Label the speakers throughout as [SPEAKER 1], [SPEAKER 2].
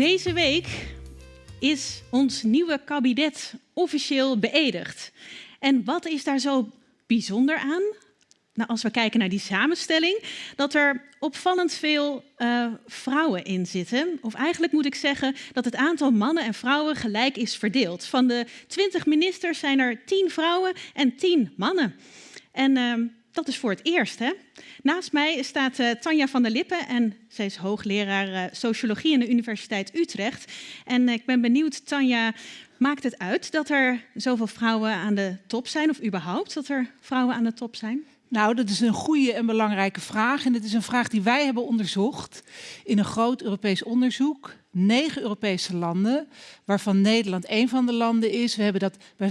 [SPEAKER 1] Deze week is ons nieuwe kabinet officieel beëdigd. En wat is daar zo bijzonder aan? Nou, als we kijken naar die samenstelling, dat er opvallend veel uh, vrouwen in zitten. Of eigenlijk moet ik zeggen dat het aantal mannen en vrouwen gelijk is verdeeld. Van de 20 ministers zijn er 10 vrouwen en 10 mannen. En uh, dat is voor het eerst. Hè? Naast mij staat uh, Tanja van der Lippen en zij is hoogleraar uh, sociologie aan de Universiteit Utrecht. En uh, ik ben benieuwd, Tanja, maakt het uit dat er zoveel vrouwen aan de top zijn of überhaupt dat er vrouwen aan de top zijn?
[SPEAKER 2] Nou, dat is een goede en belangrijke vraag. En het is een vraag die wij hebben onderzocht in een groot Europees onderzoek. Negen Europese landen, waarvan Nederland een van de landen is. We hebben dat bij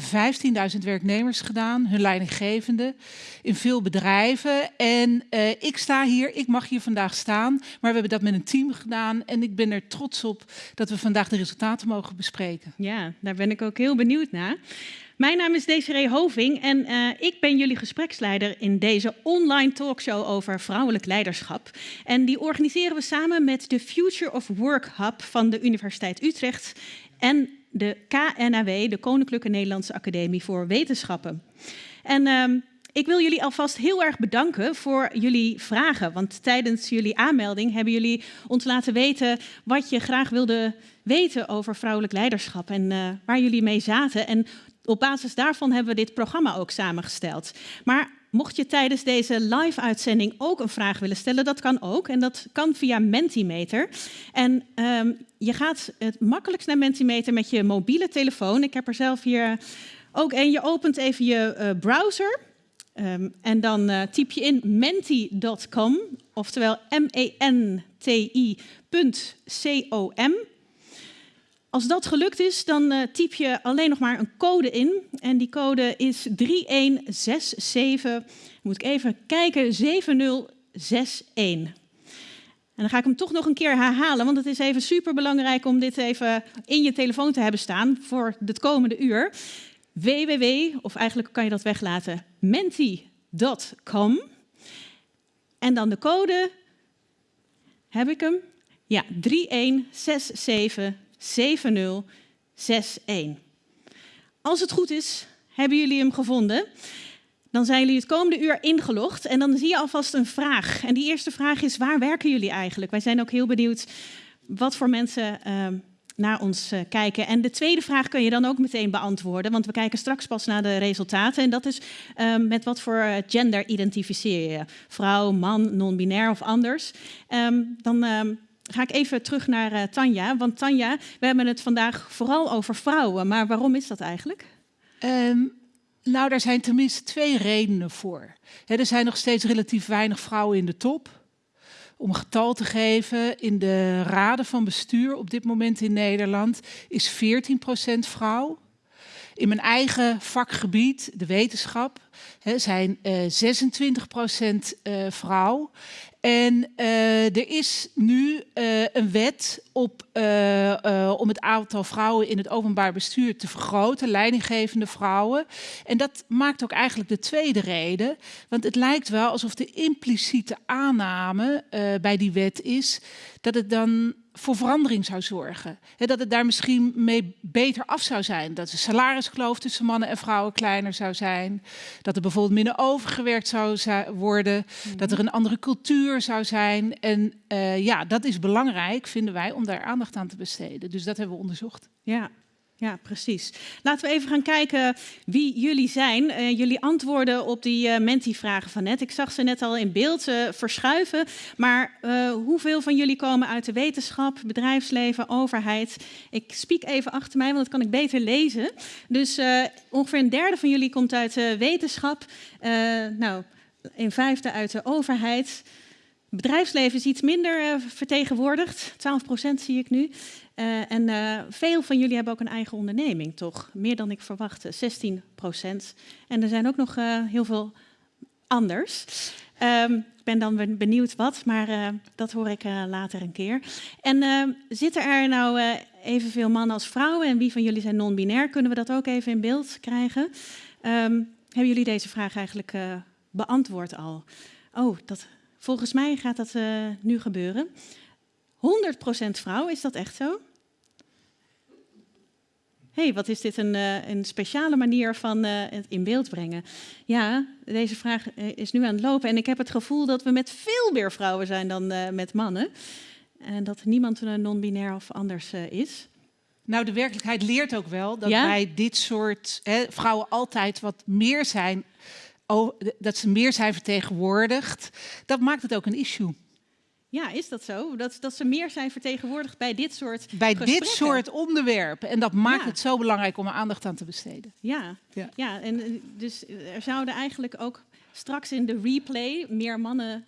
[SPEAKER 2] 15.000 werknemers gedaan, hun leidinggevende, in veel bedrijven. En uh, ik sta hier, ik mag hier vandaag staan, maar we hebben dat met een team gedaan. En ik ben er trots op dat we vandaag de resultaten mogen bespreken.
[SPEAKER 1] Ja, daar ben ik ook heel benieuwd naar. Mijn naam is Desiree Hoving en uh, ik ben jullie gespreksleider in deze online talkshow over vrouwelijk leiderschap. En die organiseren we samen met de Future of Work Hub van de Universiteit Utrecht en de KNAW, de Koninklijke Nederlandse Academie voor Wetenschappen. En uh, ik wil jullie alvast heel erg bedanken voor jullie vragen. Want tijdens jullie aanmelding hebben jullie ons laten weten wat je graag wilde weten over vrouwelijk leiderschap en uh, waar jullie mee zaten. En op basis daarvan hebben we dit programma ook samengesteld. Maar mocht je tijdens deze live-uitzending ook een vraag willen stellen, dat kan ook. En dat kan via Mentimeter. En um, je gaat het makkelijkst naar Mentimeter met je mobiele telefoon. Ik heb er zelf hier ook een. Je opent even je uh, browser. Um, en dan uh, typ je in menti.com, oftewel M-E-N-T-I.com. Als dat gelukt is, dan uh, typ je alleen nog maar een code in. En die code is 3167, moet ik even kijken, 7061. En dan ga ik hem toch nog een keer herhalen, want het is even super belangrijk om dit even in je telefoon te hebben staan voor het komende uur. www, of eigenlijk kan je dat weglaten, menti.com. En dan de code, heb ik hem? Ja, 3167. 7061. Als het goed is, hebben jullie hem gevonden. Dan zijn jullie het komende uur ingelogd en dan zie je alvast een vraag. En die eerste vraag is, waar werken jullie eigenlijk? Wij zijn ook heel benieuwd wat voor mensen uh, naar ons uh, kijken. En de tweede vraag kun je dan ook meteen beantwoorden, want we kijken straks pas naar de resultaten. En dat is uh, met wat voor gender identificeer je? Vrouw, man, non-binair of anders? Um, dan ehm, ga ik even terug naar uh, Tanja. Want Tanja, we hebben het vandaag vooral over vrouwen. Maar waarom is dat eigenlijk?
[SPEAKER 2] Um, nou, daar zijn tenminste twee redenen voor. Er zijn nog steeds relatief weinig vrouwen in de top. Om een getal te geven, in de raden van bestuur op dit moment in Nederland is 14% vrouw. In mijn eigen vakgebied, de wetenschap, zijn uh, 26% uh, vrouw. En uh, er is nu een wet op, om het aantal vrouwen in het openbaar bestuur te vergroten, leidinggevende vrouwen. En dat maakt ook eigenlijk de tweede reden, want het lijkt wel alsof de impliciete aanname bij die wet is dat het dan voor verandering zou zorgen. Dat het daar misschien mee beter af zou zijn. Dat de salariskloof tussen mannen en vrouwen kleiner zou zijn. Dat er bijvoorbeeld minder overgewerkt zou worden. Dat er een andere cultuur zou zijn. En uh, ja, dat is belangrijk, vinden wij, om daar aandacht aan te besteden. Dus dat hebben we onderzocht.
[SPEAKER 1] Ja, ja, precies. Laten we even gaan kijken wie jullie zijn. Uh, jullie antwoorden op die uh, Menti-vragen van net. Ik zag ze net al in beeld uh, verschuiven. Maar hoeveel van jullie komen uit de wetenschap, bedrijfsleven, overheid? Ik spiek even achter mij, want dat kan ik beter lezen. Dus ongeveer een derde van jullie komt uit de wetenschap. nou, een vijfde uit de overheid. Bedrijfsleven is iets minder vertegenwoordigd. 12% zie ik nu. Uh, en uh, veel van jullie hebben ook een eigen onderneming, toch? Meer dan ik verwachtte, 16 procent. En er zijn ook nog uh, heel veel anders. Um, ik ben dan benieuwd wat, maar dat hoor ik later een keer. En zitten er nou evenveel mannen als vrouwen? En wie van jullie zijn non-binair? Kunnen we dat ook even in beeld krijgen? Um, hebben jullie deze vraag eigenlijk beantwoord al? Oh, dat, volgens mij gaat dat nu gebeuren. 100% vrouw, is dat echt zo? Hey, wat is dit een, uh, een speciale manier van uh, het in beeld brengen? Ja, deze vraag is nu aan het lopen en ik heb het gevoel dat we met veel meer vrouwen zijn dan met mannen. En dat niemand non-binair of anders is.
[SPEAKER 2] Nou, de werkelijkheid leert ook wel dat ja? bij dit soort hè, vrouwen altijd wat meer zijn, oh, dat ze meer zijn vertegenwoordigd. Dat maakt het ook een issue.
[SPEAKER 1] Ja, is dat zo? Dat, dat ze meer zijn vertegenwoordigd bij dit soort
[SPEAKER 2] Bij dit soort onderwerpen. En dat maakt het zo belangrijk om er aandacht aan te besteden.
[SPEAKER 1] Ja, ja. ja en eh, dus er zouden eigenlijk ook straks in de replay meer mannen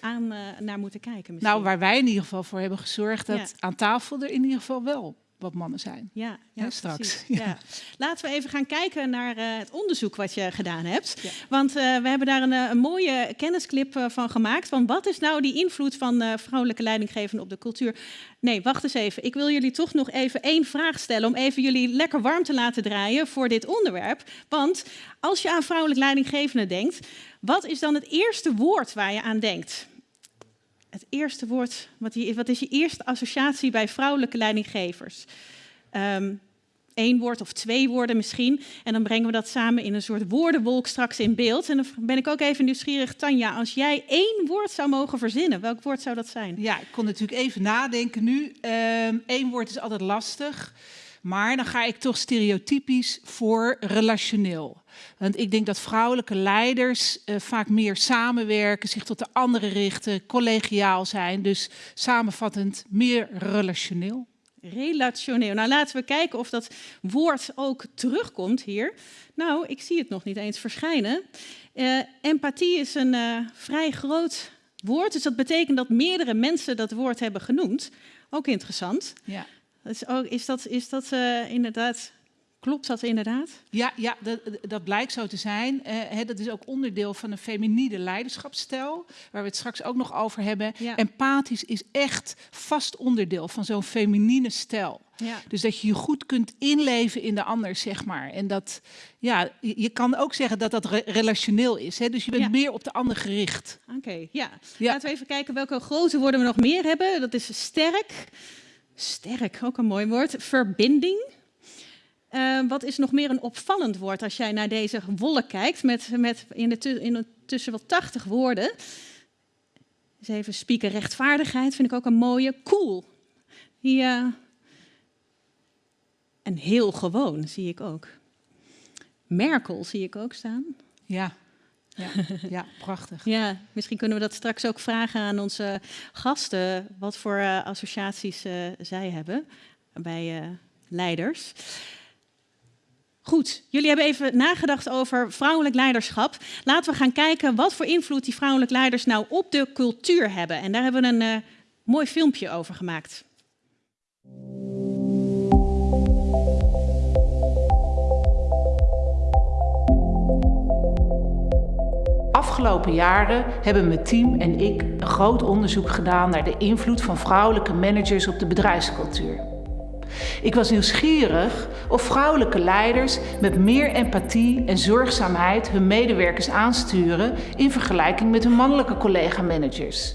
[SPEAKER 1] aan uh, naar moeten kijken. Misschien.
[SPEAKER 2] Nou, waar wij in ieder geval voor hebben gezorgd dat aan tafel er in ieder geval wel wat mannen zijn.
[SPEAKER 1] Ja, ja, straks. Ja. Laten we even gaan kijken naar uh, het onderzoek wat je gedaan hebt. Ja. Want uh, we hebben daar een, een mooie kennisclip uh, van gemaakt. Van wat is nou die invloed van vrouwelijke leidinggevenden op de cultuur? Nee, wacht eens even. Ik wil jullie toch nog even één vraag stellen om even jullie lekker warm te laten draaien voor dit onderwerp. Want als je aan vrouwelijk leidinggevende denkt, wat is dan het eerste woord waar je aan denkt? Het eerste woord, wat, wat is je eerste associatie bij vrouwelijke leidinggevers? Eén woord of twee woorden misschien. En dan brengen we dat samen in een soort woordenwolk straks in beeld. En dan ben ik ook even nieuwsgierig, Tanja, als jij één woord zou mogen verzinnen, welk woord zou dat zijn?
[SPEAKER 2] Ja, ik kon natuurlijk even nadenken nu. Eén ehm, woord is altijd lastig. Maar dan ga ik toch stereotypisch voor relationeel. Want ik denk dat vrouwelijke leiders uh, vaak meer samenwerken, zich tot de anderen richten, collegiaal zijn. Dus samenvattend meer relationeel.
[SPEAKER 1] Relationeel. Nou, laten we kijken of dat woord ook terugkomt hier. Nou, ik zie het nog niet eens verschijnen. Uh, empathie is een uh, vrij groot woord, dus dat betekent dat meerdere mensen dat woord hebben genoemd. Ook interessant. Ja. Is, ook, is dat, is dat uh, inderdaad Klopt dat inderdaad?
[SPEAKER 2] Ja, ja dat, dat blijkt zo te zijn. Uh, hè, dat is ook onderdeel van een feminine leiderschapsstijl, waar we het straks ook nog over hebben. Ja. Empathisch is echt vast onderdeel van zo'n feminine stijl. Ja. Dus dat je je goed kunt inleven in de ander, zeg maar. En dat, ja, je kan ook zeggen dat dat re relationeel is. Hè? Dus je bent ja. meer op de ander gericht.
[SPEAKER 1] Oké, okay, ja. Laten we even kijken welke grote woorden we nog meer hebben. Dat is sterk. Sterk, ook een mooi woord. Verbinding. Uh, wat is nog meer een opvallend woord als jij naar deze wolk kijkt, met, met in, de in tussen wel 80 woorden. Even spieken, rechtvaardigheid vind ik ook een mooie. Cool. Ja. En heel gewoon zie ik ook. Merkel zie ik ook staan.
[SPEAKER 2] Ja, ja, ja, prachtig.
[SPEAKER 1] Ja, misschien kunnen we dat straks ook vragen aan onze gasten, wat voor uh, associaties uh, zij hebben bij uh, leiders. Goed, jullie hebben even nagedacht over vrouwelijk leiderschap. Laten we gaan kijken wat voor invloed die vrouwelijk leiders nou op de cultuur hebben. En daar hebben we een mooi filmpje over gemaakt.
[SPEAKER 3] Afgelopen jaren hebben mijn team en ik een groot onderzoek gedaan naar de invloed van vrouwelijke managers op de bedrijfscultuur. Ik was nieuwsgierig of vrouwelijke leiders met meer empathie en zorgzaamheid hun medewerkers aansturen in vergelijking met hun mannelijke collega-managers.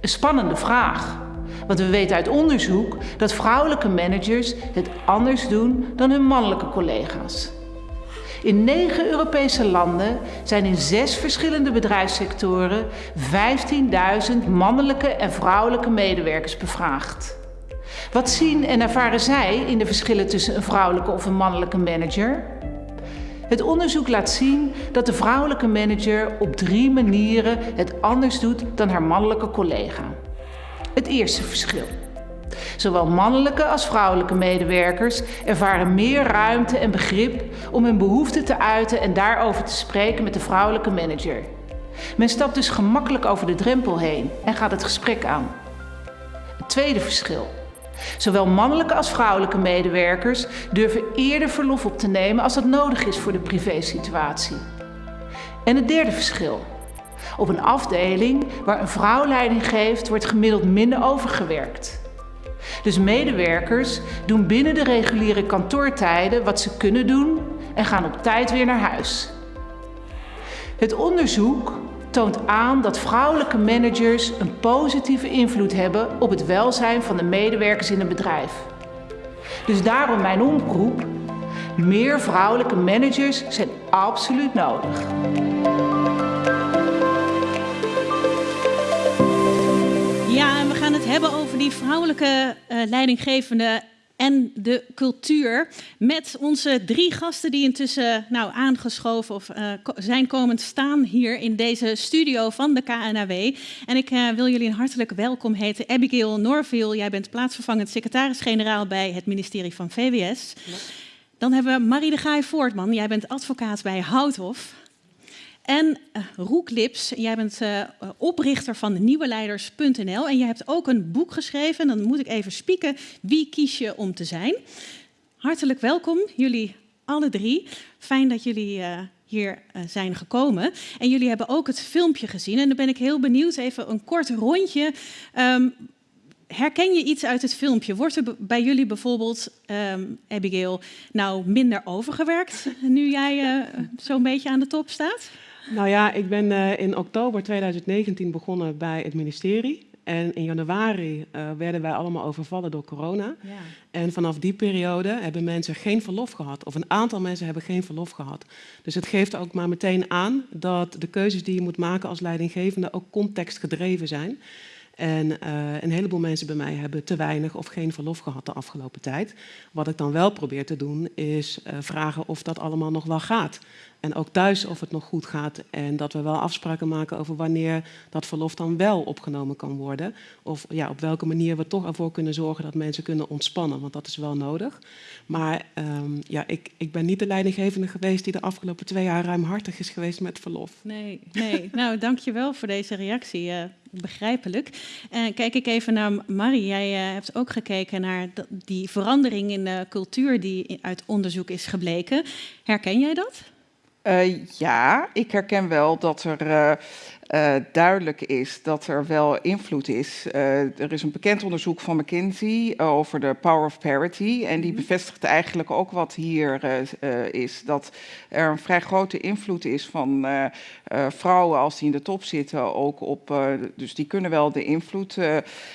[SPEAKER 3] Een spannende vraag, want we weten uit onderzoek dat vrouwelijke managers het anders doen dan hun mannelijke collega's. In negen Europese landen zijn in zes verschillende bedrijfssectoren 15.000 mannelijke en vrouwelijke medewerkers bevraagd. Wat zien en ervaren zij in de verschillen tussen een vrouwelijke of een mannelijke manager? Het onderzoek laat zien dat de vrouwelijke manager op drie manieren het anders doet dan haar mannelijke collega. Het eerste verschil. Zowel mannelijke als vrouwelijke medewerkers ervaren meer ruimte en begrip om hun behoeften te uiten en daarover te spreken met de vrouwelijke manager. Men stapt dus gemakkelijk over de drempel heen en gaat het gesprek aan. Het tweede verschil. Zowel mannelijke als vrouwelijke medewerkers durven eerder verlof op te nemen als dat nodig is voor de privésituatie. En het derde verschil. Op een afdeling waar een vrouw leiding geeft, wordt gemiddeld minder overgewerkt. Dus medewerkers doen binnen de reguliere kantoortijden wat ze kunnen doen en gaan op tijd weer naar huis. Het onderzoek toont aan dat vrouwelijke managers een positieve invloed hebben op het welzijn van de medewerkers in een bedrijf. Dus daarom mijn oproep. Meer vrouwelijke managers zijn absoluut nodig.
[SPEAKER 1] Het hebben over die vrouwelijke uh, leidinggevende en de cultuur. Met onze drie gasten die intussen nou, aangeschoven of uh, zijn komend staan hier in deze studio van de KNAW. En ik uh, wil jullie een hartelijk welkom heten. Abigail Norville, jij bent plaatsvervangend secretaris-generaal bij het ministerie van VWS. Dan hebben we Marie de Gaai Voortman, jij bent advocaat bij Houthof. En uh, Roek Lips, jij bent uh, oprichter van nieuweleiders.nl en jij hebt ook een boek geschreven. Dan moet ik even spieken, wie kies je om te zijn? Hartelijk welkom, jullie alle drie. Fijn dat jullie uh, hier zijn gekomen. En jullie hebben ook het filmpje gezien en dan ben ik heel benieuwd, even een kort rondje. Um, herken je iets uit het filmpje? Wordt er bij jullie bijvoorbeeld, um, Abigail, nou minder overgewerkt nu jij zo'n beetje aan de top staat?
[SPEAKER 4] Nou ja, ik ben uh, in oktober 2019 begonnen bij het ministerie. En in januari uh, werden wij allemaal overvallen door corona. Ja. En vanaf die periode hebben mensen geen verlof gehad. Of een aantal mensen hebben geen verlof gehad. Dus het geeft ook maar meteen aan dat de keuzes die je moet maken als leidinggevende ook contextgedreven zijn. En uh, een heleboel mensen bij mij hebben te weinig of geen verlof gehad de afgelopen tijd. Wat ik dan wel probeer te doen is uh, vragen of dat allemaal nog wel gaat. En ook thuis of het nog goed gaat. En dat we wel afspraken maken over wanneer dat verlof dan wel opgenomen kan worden. Of ja, op welke manier we toch ervoor kunnen zorgen dat mensen kunnen ontspannen. Want dat is wel nodig. Maar um, ja, ik, ik ben niet de leidinggevende geweest die de afgelopen twee jaar ruimhartig is geweest met verlof.
[SPEAKER 1] Nee, nee. nou dankjewel voor deze reactie. Uh, begrijpelijk. En uh, kijk ik even naar Marie. Jij uh, hebt ook gekeken naar die verandering in de cultuur die uit onderzoek is gebleken. Herken jij dat?
[SPEAKER 5] Uh, ja, ik herken wel dat er uh, uh, duidelijk is dat er wel invloed is. er is een bekend onderzoek van McKinsey over de power of parity. En die mhm. bevestigt eigenlijk ook wat hier is. Dat er een vrij grote invloed is van vrouwen als die in de top zitten. Ook op, dus die kunnen wel de invloed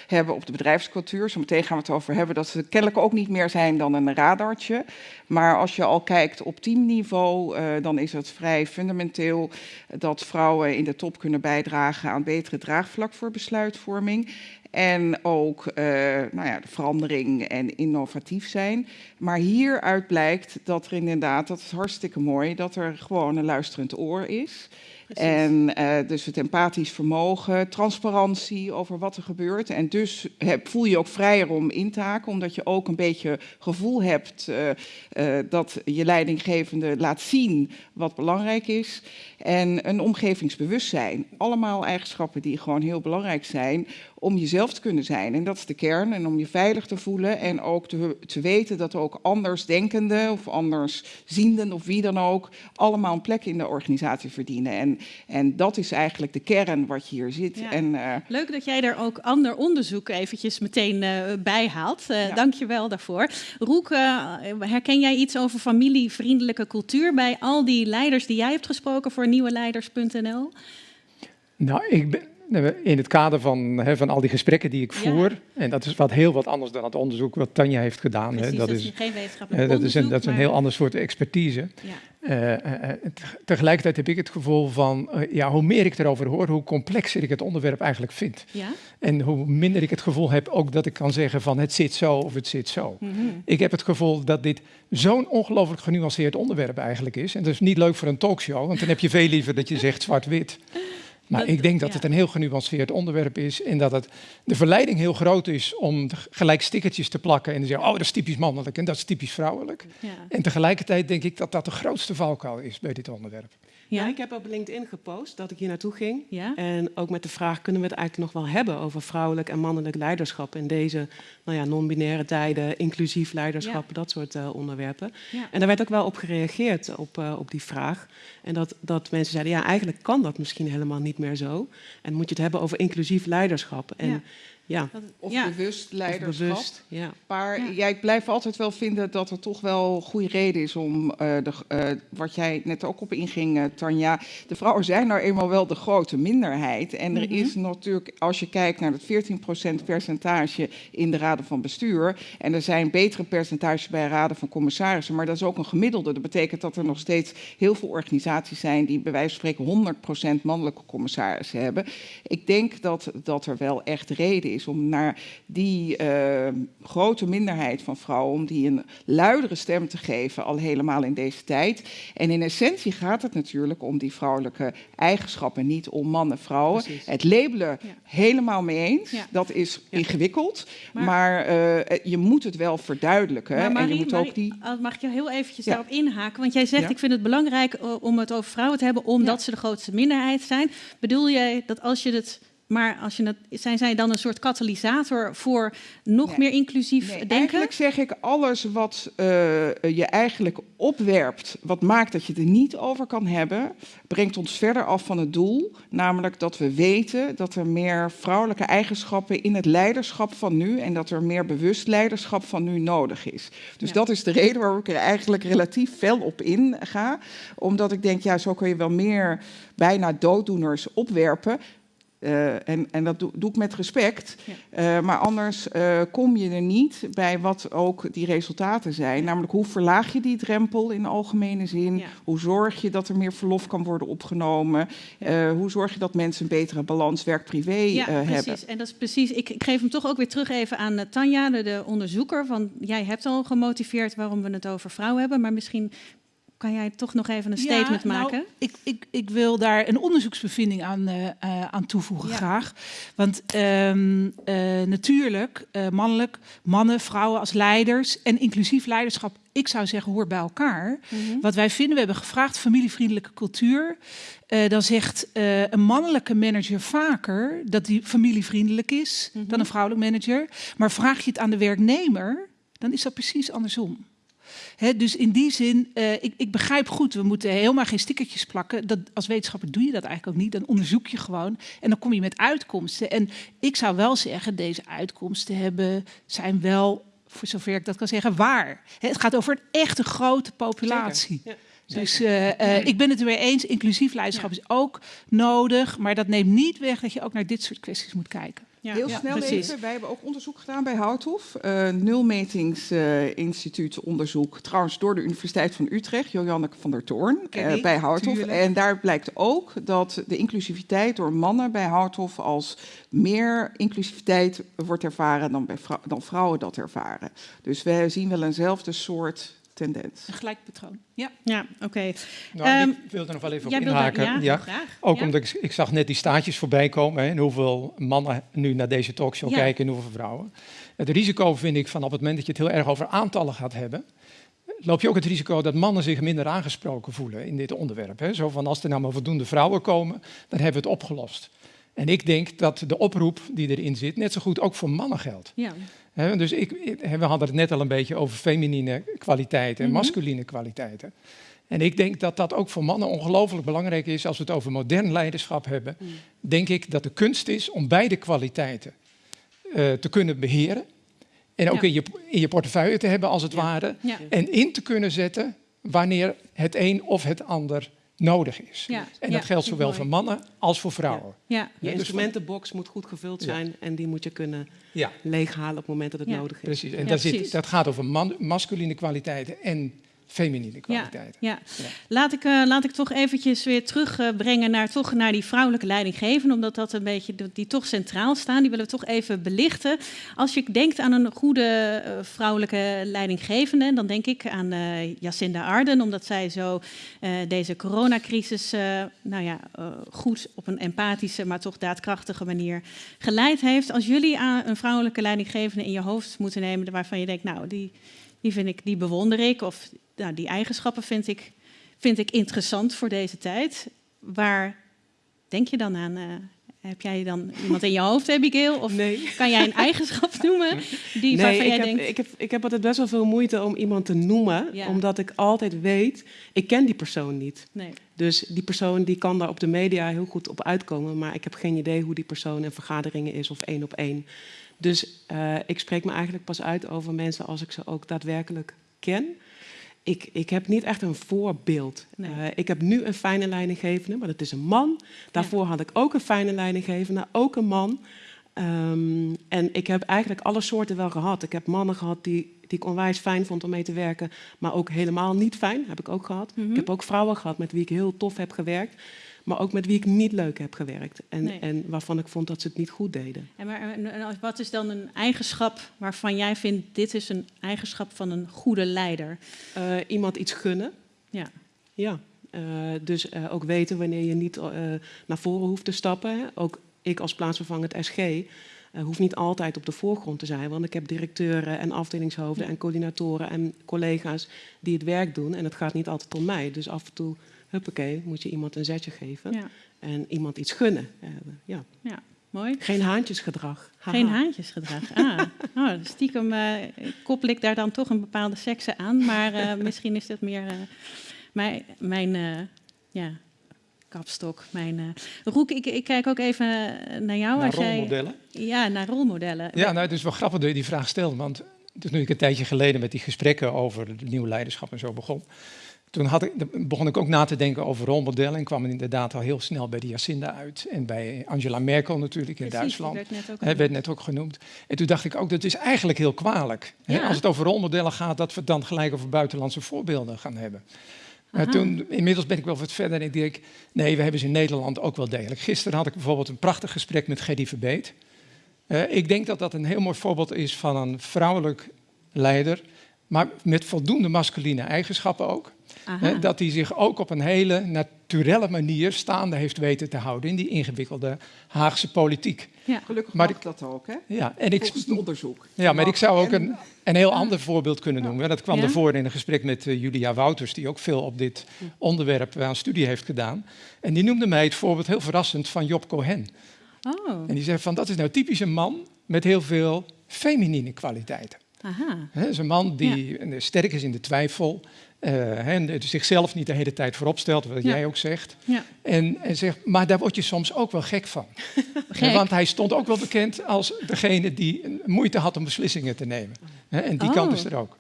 [SPEAKER 5] hebben op de bedrijfscultuur. Zometeen gaan we het over hebben dat ze kennelijk ook niet meer zijn dan een radartje. Maar als je al kijkt op teamniveau, uh, dan is het vrij fundamenteel dat vrouwen in de top kunnen bijdragen aan betere draagvlak voor besluitvorming. En ook uh, nou ja, de verandering en innovatief zijn. Maar hieruit blijkt dat er inderdaad, dat is hartstikke mooi, dat er gewoon een luisterend oor is. En uh, dus het empathisch vermogen, transparantie over wat er gebeurt. En dus heb, voel je ook vrijer om in te haken, omdat je ook een beetje gevoel hebt uh, uh, dat je leidinggevende laat zien wat belangrijk is. En een omgevingsbewustzijn. Allemaal eigenschappen die gewoon heel belangrijk zijn om jezelf te kunnen zijn. En dat is de kern. En om je veilig te voelen en ook te, te weten dat ook andersdenkenden of anderszienden of wie dan ook allemaal een plek in de organisatie verdienen. En, en dat is eigenlijk de kern wat je hier ziet.
[SPEAKER 1] Ja.
[SPEAKER 5] En,
[SPEAKER 1] uh, Leuk dat jij daar ook ander onderzoek eventjes meteen uh, bij haalt. Uh, ja. Dank je wel daarvoor. Roek, herken jij iets over familievriendelijke cultuur bij al die leiders die jij hebt gesproken voor nieuweleiders.nl?
[SPEAKER 6] Nou, ik ben, in het kader van, hè, van al die gesprekken die ik voer, ja. en dat is wat heel wat anders dan het onderzoek wat Tanja heeft gedaan.
[SPEAKER 1] Precies,
[SPEAKER 6] hè,
[SPEAKER 1] dat,
[SPEAKER 6] dat,
[SPEAKER 1] is geen wetenschappelijk
[SPEAKER 6] dat is een, dat is een heel ander soort expertise. Ja. Uh, uh, tegelijkertijd heb ik het gevoel van, uh, ja, hoe meer ik erover hoor, hoe complexer ik het onderwerp eigenlijk vind.
[SPEAKER 1] Ja?
[SPEAKER 6] En hoe minder ik het gevoel heb ook dat ik kan zeggen van het zit zo of het zit zo.
[SPEAKER 1] Mm -hmm.
[SPEAKER 6] Ik heb het gevoel dat dit zo'n ongelooflijk genuanceerd onderwerp eigenlijk is. En dat is niet leuk voor een talkshow, want dan heb je veel liever dat je zegt zwart-wit. Maar ik denk dat het een heel genuanceerd onderwerp is en dat het de verleiding heel groot is om gelijk stickertjes te plakken en te zeggen, oh dat is typisch mannelijk en dat is typisch vrouwelijk.
[SPEAKER 1] Ja.
[SPEAKER 6] En tegelijkertijd denk ik dat dat de grootste valkuil is bij dit onderwerp.
[SPEAKER 4] Ja, ik heb op LinkedIn gepost dat ik hier naartoe ging.
[SPEAKER 1] Ja?
[SPEAKER 4] En ook met de vraag, kunnen we het eigenlijk nog wel hebben over vrouwelijk en mannelijk leiderschap in deze nou ja, non-binaire tijden, inclusief leiderschap, ja. dat soort uh, onderwerpen. En daar werd ook wel op gereageerd, op, uh, op die vraag. En dat, dat mensen zeiden, ja, eigenlijk kan dat misschien helemaal niet meer zo. En moet je het hebben over inclusief leiderschap. En Ja,
[SPEAKER 5] Of
[SPEAKER 1] Ja.
[SPEAKER 5] bewust
[SPEAKER 4] of
[SPEAKER 5] leiderschap.
[SPEAKER 4] bewust. Ja.
[SPEAKER 5] Maar
[SPEAKER 1] Ja.
[SPEAKER 5] ja, ik blijf altijd wel vinden dat er toch wel goede reden is om, eh, de, eh, wat jij net ook op inging, eh, Tanja. De vrouwen zijn nou eenmaal wel de grote minderheid. En er
[SPEAKER 1] Mhm.
[SPEAKER 5] is natuurlijk, als je kijkt naar het 14% percentage in de raden van bestuur. En er zijn betere percentages bij raden van commissarissen. Maar dat is ook een gemiddelde. Dat betekent dat er nog steeds heel veel organisaties zijn die bij wijze van spreken 100% mannelijke commissarissen hebben. Ik denk dat, dat er wel echt reden is om naar die eh, grote minderheid van vrouwen, om die een luidere stem te geven, al helemaal in deze tijd. En in essentie gaat het natuurlijk om die vrouwelijke eigenschappen, niet om mannen, vrouwen.
[SPEAKER 4] Precies.
[SPEAKER 5] Het labelen,
[SPEAKER 1] Ja.
[SPEAKER 5] helemaal mee eens.
[SPEAKER 1] Ja.
[SPEAKER 5] Dat is
[SPEAKER 4] Ja.
[SPEAKER 5] ingewikkeld,
[SPEAKER 1] Maar-
[SPEAKER 5] maar, eh, je moet het wel verduidelijken.
[SPEAKER 1] Maar
[SPEAKER 5] en je moet
[SPEAKER 1] Marie,
[SPEAKER 5] ook die...
[SPEAKER 1] ah, mag ik je heel eventjes
[SPEAKER 5] Ja.
[SPEAKER 1] daarop inhaken? Want jij zegt,
[SPEAKER 5] Ja.
[SPEAKER 1] ik vind het belangrijk eh, om het over vrouwen te hebben, omdat ze de grootste minderheid zijn. Bedoel jij dat als je het... Maar als je het, zijn zij dan een soort katalysator voor nog
[SPEAKER 5] Nee.
[SPEAKER 1] meer inclusief
[SPEAKER 5] Nee,
[SPEAKER 1] denken?
[SPEAKER 5] Eigenlijk zeg ik alles wat eh, je eigenlijk opwerpt, wat maakt dat je het er niet over kan hebben, brengt ons verder af van het doel. Namelijk dat we weten dat er meer vrouwelijke eigenschappen in het leiderschap van nu en dat er meer bewust leiderschap van nu nodig is. Dus
[SPEAKER 1] Ja.
[SPEAKER 5] dat is de reden waarom ik er eigenlijk relatief fel op in ga. Omdat ik denk, ja, zo kun je wel meer bijna dooddoeners opwerpen. Eh, en, en dat doe, doe ik met respect.
[SPEAKER 1] Ja.
[SPEAKER 5] Eh, maar anders eh, kom je er niet bij wat ook die resultaten zijn. Namelijk hoe verlaag je die drempel in algemene zin?
[SPEAKER 1] Ja.
[SPEAKER 5] Hoe zorg je dat er meer verlof kan worden opgenomen? Hoe zorg je dat mensen een betere balans werk-privé
[SPEAKER 1] Ja,
[SPEAKER 5] eh,
[SPEAKER 1] precies.
[SPEAKER 5] hebben?
[SPEAKER 1] En dat is precies. Ik, ik geef hem toch ook weer terug even aan Tanja, de, de onderzoeker. Van jij hebt al gemotiveerd waarom we het over vrouwen hebben, maar misschien kan jij toch nog even een statement
[SPEAKER 2] Ja, nou,
[SPEAKER 1] maken.
[SPEAKER 2] ik, ik, ik wil daar een onderzoeksbevinding aan, eh, eh, aan toevoegen
[SPEAKER 1] Ja.
[SPEAKER 2] graag. Want ehm, eh, natuurlijk, mannelijk, mannen, vrouwen als leiders en inclusief leiderschap, ik zou zeggen, hoort bij elkaar.
[SPEAKER 1] Mhm.
[SPEAKER 2] Wat wij vinden, we hebben gevraagd familievriendelijke cultuur. Dan zegt een mannelijke manager vaker dat die familievriendelijk is
[SPEAKER 1] Mhm.
[SPEAKER 2] dan een vrouwelijk manager. Maar vraag je het aan de werknemer, dan is dat precies andersom. Dus in die zin, eh, ik, ik begrijp goed, we moeten helemaal geen stickertjes plakken. Dat, als wetenschapper doe je dat eigenlijk ook niet. Dan onderzoek je gewoon en dan kom je met uitkomsten. En ik zou wel zeggen, deze uitkomsten hebben, zijn wel, voor zover ik dat kan zeggen, waar. Het gaat over een echte grote populatie. Dus eh, eh, ik ben het er mee eens, inclusief leiderschap is ook nodig. Maar dat neemt niet weg dat je ook naar dit soort kwesties moet kijken.
[SPEAKER 1] Ja,
[SPEAKER 5] Heel
[SPEAKER 1] ja,
[SPEAKER 5] snel
[SPEAKER 1] precies.
[SPEAKER 5] even, wij hebben ook onderzoek gedaan bij Houthof. eh Nulmetingsinstituut onderzoek, trouwens door de Universiteit van Utrecht, Joanneke van der Toorn, eh, bij Houthof.
[SPEAKER 2] tuurlijk.
[SPEAKER 5] En daar blijkt ook dat de inclusiviteit door mannen bij Houthof als meer inclusiviteit wordt ervaren dan, bij vrou- dan vrouwen dat ervaren. Dus we zien wel eenzelfde soort tendens.
[SPEAKER 2] Een gelijk patroon. Ja.
[SPEAKER 1] Ja, oké.
[SPEAKER 6] Nou,
[SPEAKER 1] Ehm,
[SPEAKER 6] ik wil er nog wel even op
[SPEAKER 1] wilde,
[SPEAKER 6] inhaken.
[SPEAKER 1] ja.
[SPEAKER 6] Ook
[SPEAKER 1] Ja.
[SPEAKER 6] omdat ik, ik zag net die staatjes voorbij komen hè, en hoeveel mannen nu naar deze talkshow
[SPEAKER 1] Ja.
[SPEAKER 6] kijken en hoeveel vrouwen. Het risico vind ik van op het moment dat je het heel erg over aantallen gaat hebben, loop je ook het risico dat mannen zich minder aangesproken voelen in dit onderwerp. Hè. Zo van als er nou maar voldoende vrouwen komen, dan hebben we het opgelost. En ik denk dat de oproep die erin zit net zo goed ook voor mannen geldt.
[SPEAKER 1] Ja.
[SPEAKER 6] Hè, dus ik, we hadden het net al een beetje over feminine kwaliteiten en
[SPEAKER 1] Mhm.
[SPEAKER 6] masculine kwaliteiten. En ik denk dat dat ook voor mannen ongelooflijk belangrijk is als we het over modern leiderschap hebben.
[SPEAKER 1] Mm.
[SPEAKER 6] Denk ik dat de kunst is om beide kwaliteiten eh, te kunnen beheren. En ook
[SPEAKER 1] Ja.
[SPEAKER 6] in, je, in je portefeuille te hebben, als het ware.
[SPEAKER 1] Ja.
[SPEAKER 6] En in te kunnen zetten wanneer het een of het ander nodig is.
[SPEAKER 1] Ja.
[SPEAKER 6] En
[SPEAKER 1] Ja,
[SPEAKER 6] dat geldt zowel voor mannen als voor vrouwen.
[SPEAKER 1] Ja.
[SPEAKER 4] Je
[SPEAKER 6] dus
[SPEAKER 4] instrumentenbox moet goed gevuld
[SPEAKER 6] Ja.
[SPEAKER 4] zijn en die moet je kunnen
[SPEAKER 6] Ja,
[SPEAKER 4] leeghalen op het moment dat het
[SPEAKER 1] Ja.
[SPEAKER 4] nodig is.
[SPEAKER 6] precies. En
[SPEAKER 1] Ja,
[SPEAKER 6] daar zit, dat gaat over man, masculine kwaliteiten en feminine kwaliteiten.
[SPEAKER 1] Ja.
[SPEAKER 6] Ja.
[SPEAKER 1] Laat, ik, eh, laat ik toch eventjes weer terugbrengen naar, toch naar die vrouwelijke leidinggevenden, omdat dat een beetje die, toch centraal staan. Die willen we toch even belichten. Als je denkt aan een goede eh, vrouwelijke leidinggevende, dan denk ik aan eh, Jacinda Arden, omdat zij zo deze coronacrisis nou ja, goed op een empathische, maar toch daadkrachtige manier geleid heeft. Als jullie aan een vrouwelijke leidinggevende in je hoofd moeten nemen, waarvan je denkt, nou, die, die vind ik, die bewonder ik, of nou, die eigenschappen vind ik, vind ik interessant voor deze tijd. Waar denk je dan aan? eh, heb jij dan iemand in je hoofd, Abigail? Of
[SPEAKER 4] Nee.
[SPEAKER 1] kan jij een eigenschap noemen die,
[SPEAKER 4] Nee,
[SPEAKER 1] waarvan
[SPEAKER 4] ik
[SPEAKER 1] jij
[SPEAKER 4] heb,
[SPEAKER 1] denkt...
[SPEAKER 4] ik, heb, ik heb altijd best wel veel moeite om iemand te noemen,
[SPEAKER 1] Ja.
[SPEAKER 4] omdat ik altijd weet, ik ken die persoon niet.
[SPEAKER 1] Nee.
[SPEAKER 4] Dus die persoon die kan daar op de media heel goed op uitkomen, maar ik heb geen idee hoe die persoon in vergaderingen is of één op één. Dus eh, ik spreek me eigenlijk pas uit over mensen als ik ze ook daadwerkelijk ken. Ik, ik heb niet echt een voorbeeld.
[SPEAKER 1] Nee.
[SPEAKER 4] Eh, ik heb nu een fijne leidinggevende, maar dat is een man. Daarvoor had ik ook een fijne leidinggevende, ook een man. Ehm, en ik heb eigenlijk alle soorten wel gehad. Ik heb mannen gehad die, die ik onwijs fijn vond om mee te werken, maar ook helemaal niet fijn, heb ik ook gehad.
[SPEAKER 1] Mhm.
[SPEAKER 4] Ik heb ook vrouwen gehad met wie ik heel tof heb gewerkt, maar ook met wie ik niet leuk heb gewerkt. En,
[SPEAKER 1] Nee.
[SPEAKER 4] en waarvan ik vond dat ze het niet goed deden.
[SPEAKER 1] En, maar, en- wat is dan een eigenschap waarvan jij vindt... dit is een eigenschap van een goede leider?
[SPEAKER 4] Eh, iemand iets gunnen.
[SPEAKER 1] Ja.
[SPEAKER 4] Ja, eh, dus eh, ook weten wanneer je niet naar voren hoeft te stappen. Hè. Ook ik als plaatsvervangend SG eh, hoef niet altijd op de voorgrond te zijn. Want ik heb directeuren en afdelingshoofden en coördinatoren en collega's die het werk doen. En het gaat niet altijd om mij. Dus af en toe, huppakee, moet je iemand een zetje geven.
[SPEAKER 1] Ja.
[SPEAKER 4] En iemand iets gunnen. Eh, ja.
[SPEAKER 1] ja, mooi.
[SPEAKER 4] Geen haantjesgedrag. Haha.
[SPEAKER 1] Geen haantjesgedrag. Ah, oh, stiekem eh, koppel ik daar dan toch een bepaalde sekse aan. Maar eh, misschien is dat meer eh, mijn, mijn eh, ja, kapstok. Mijn, eh. Roek, ik, ik kijk ook even naar jou.
[SPEAKER 6] Naar
[SPEAKER 1] als jij,
[SPEAKER 6] rolmodellen.
[SPEAKER 1] ja, naar rolmodellen.
[SPEAKER 6] Ja, nou, het is wel grappig dat je die vraag stelt. Want toen ik een tijdje geleden met die gesprekken over het nieuw leiderschap en zo begon. Toen had ik, begon ik ook na te denken over rolmodellen. En kwam inderdaad al heel snel bij de Jacinda uit. En bij Angela Merkel natuurlijk in
[SPEAKER 1] Precies,
[SPEAKER 6] Duitsland.
[SPEAKER 1] werd net ook
[SPEAKER 6] Hij werd net ook genoemd. En toen dacht ik ook, dat is eigenlijk heel kwalijk. Als het over rolmodellen gaat, dat we het dan gelijk over buitenlandse voorbeelden gaan hebben. Maar
[SPEAKER 1] Aha.
[SPEAKER 6] toen, inmiddels ben ik wel wat verder en ik denk, nee, we hebben ze in Nederland ook wel degelijk. Gisteren had ik bijvoorbeeld een prachtig gesprek met Gerdy Verbeet. Eh, ik denk dat dat een heel mooi voorbeeld is van een vrouwelijk leider, maar met voldoende masculine eigenschappen ook. Hè, dat hij zich ook op een hele naturelle manier staande heeft weten te houden in die ingewikkelde Haagse politiek.
[SPEAKER 1] ja.
[SPEAKER 5] Gelukkig
[SPEAKER 6] Maar
[SPEAKER 5] mag
[SPEAKER 6] ik-
[SPEAKER 5] dat ook, hè?
[SPEAKER 6] Ja, en ik,
[SPEAKER 5] het onderzoek.
[SPEAKER 6] ja, maar ik zou ook
[SPEAKER 5] En-
[SPEAKER 6] een, een heel ander voorbeeld kunnen noemen. Dat kwam
[SPEAKER 1] Ja?
[SPEAKER 6] ervoor in een gesprek met eh, Julia Wouters, die ook veel op dit onderwerp aan studie heeft gedaan. En die noemde mij het voorbeeld heel verrassend van Job Cohen.
[SPEAKER 1] Oh,
[SPEAKER 6] En die zei van, dat is nou typisch een man met heel veel feminine kwaliteiten.
[SPEAKER 1] aha.
[SPEAKER 6] Is een man die eh, sterk is in de twijfel. Eh, hè, en zichzelf niet de hele tijd voorop stelt, wat
[SPEAKER 1] Ja.
[SPEAKER 6] jij ook zegt.
[SPEAKER 1] Ja.
[SPEAKER 6] En, en zegt, maar daar word je soms ook wel gek van.
[SPEAKER 1] Gek.
[SPEAKER 6] Want hij stond ook wel bekend als degene die moeite had om beslissingen te nemen. Hè, En die
[SPEAKER 1] Oh.
[SPEAKER 6] kant is er ook.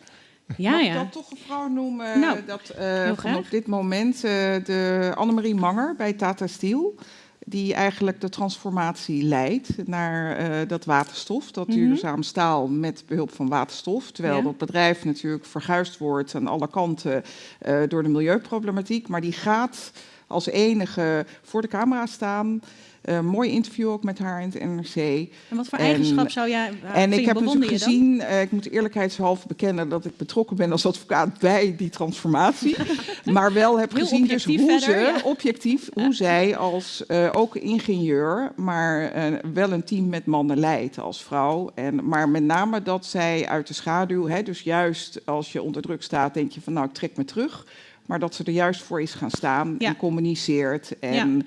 [SPEAKER 1] Ja,
[SPEAKER 5] Mag ik
[SPEAKER 1] ja.
[SPEAKER 5] dan toch een vrouw noemen
[SPEAKER 1] Nou,
[SPEAKER 5] dat eh, op dit moment eh, de Annemarie Manger bij Tata Steel, die eigenlijk de transformatie leidt naar eh, dat waterstof, dat
[SPEAKER 1] Mhm.
[SPEAKER 5] duurzaam staal met behulp van waterstof. Terwijl
[SPEAKER 1] Ja.
[SPEAKER 5] dat bedrijf natuurlijk verguisd wordt aan alle kanten eh, door de milieuproblematiek, maar die gaat als enige voor de camera staan. Eh, mooi interview ook met haar in het NRC.
[SPEAKER 1] En wat voor
[SPEAKER 5] En-
[SPEAKER 1] eigenschap zou jij... waar
[SPEAKER 5] En ik heb natuurlijk gezien, eh, ik moet eerlijkheidshalve bekennen dat ik betrokken ben als advocaat bij die transformatie. maar wel heb
[SPEAKER 1] Heel
[SPEAKER 5] gezien dus hoe
[SPEAKER 1] verder,
[SPEAKER 5] ze,
[SPEAKER 1] ja.
[SPEAKER 5] objectief, hoe zij als eh, ook ingenieur, maar eh, wel een team met mannen leidt als vrouw. En, maar met name dat zij uit de schaduw, hè, dus juist als je onder druk staat, denk je van nou ik trek me terug. Maar dat ze er juist voor is gaan staan
[SPEAKER 1] Ja.
[SPEAKER 5] en communiceert. En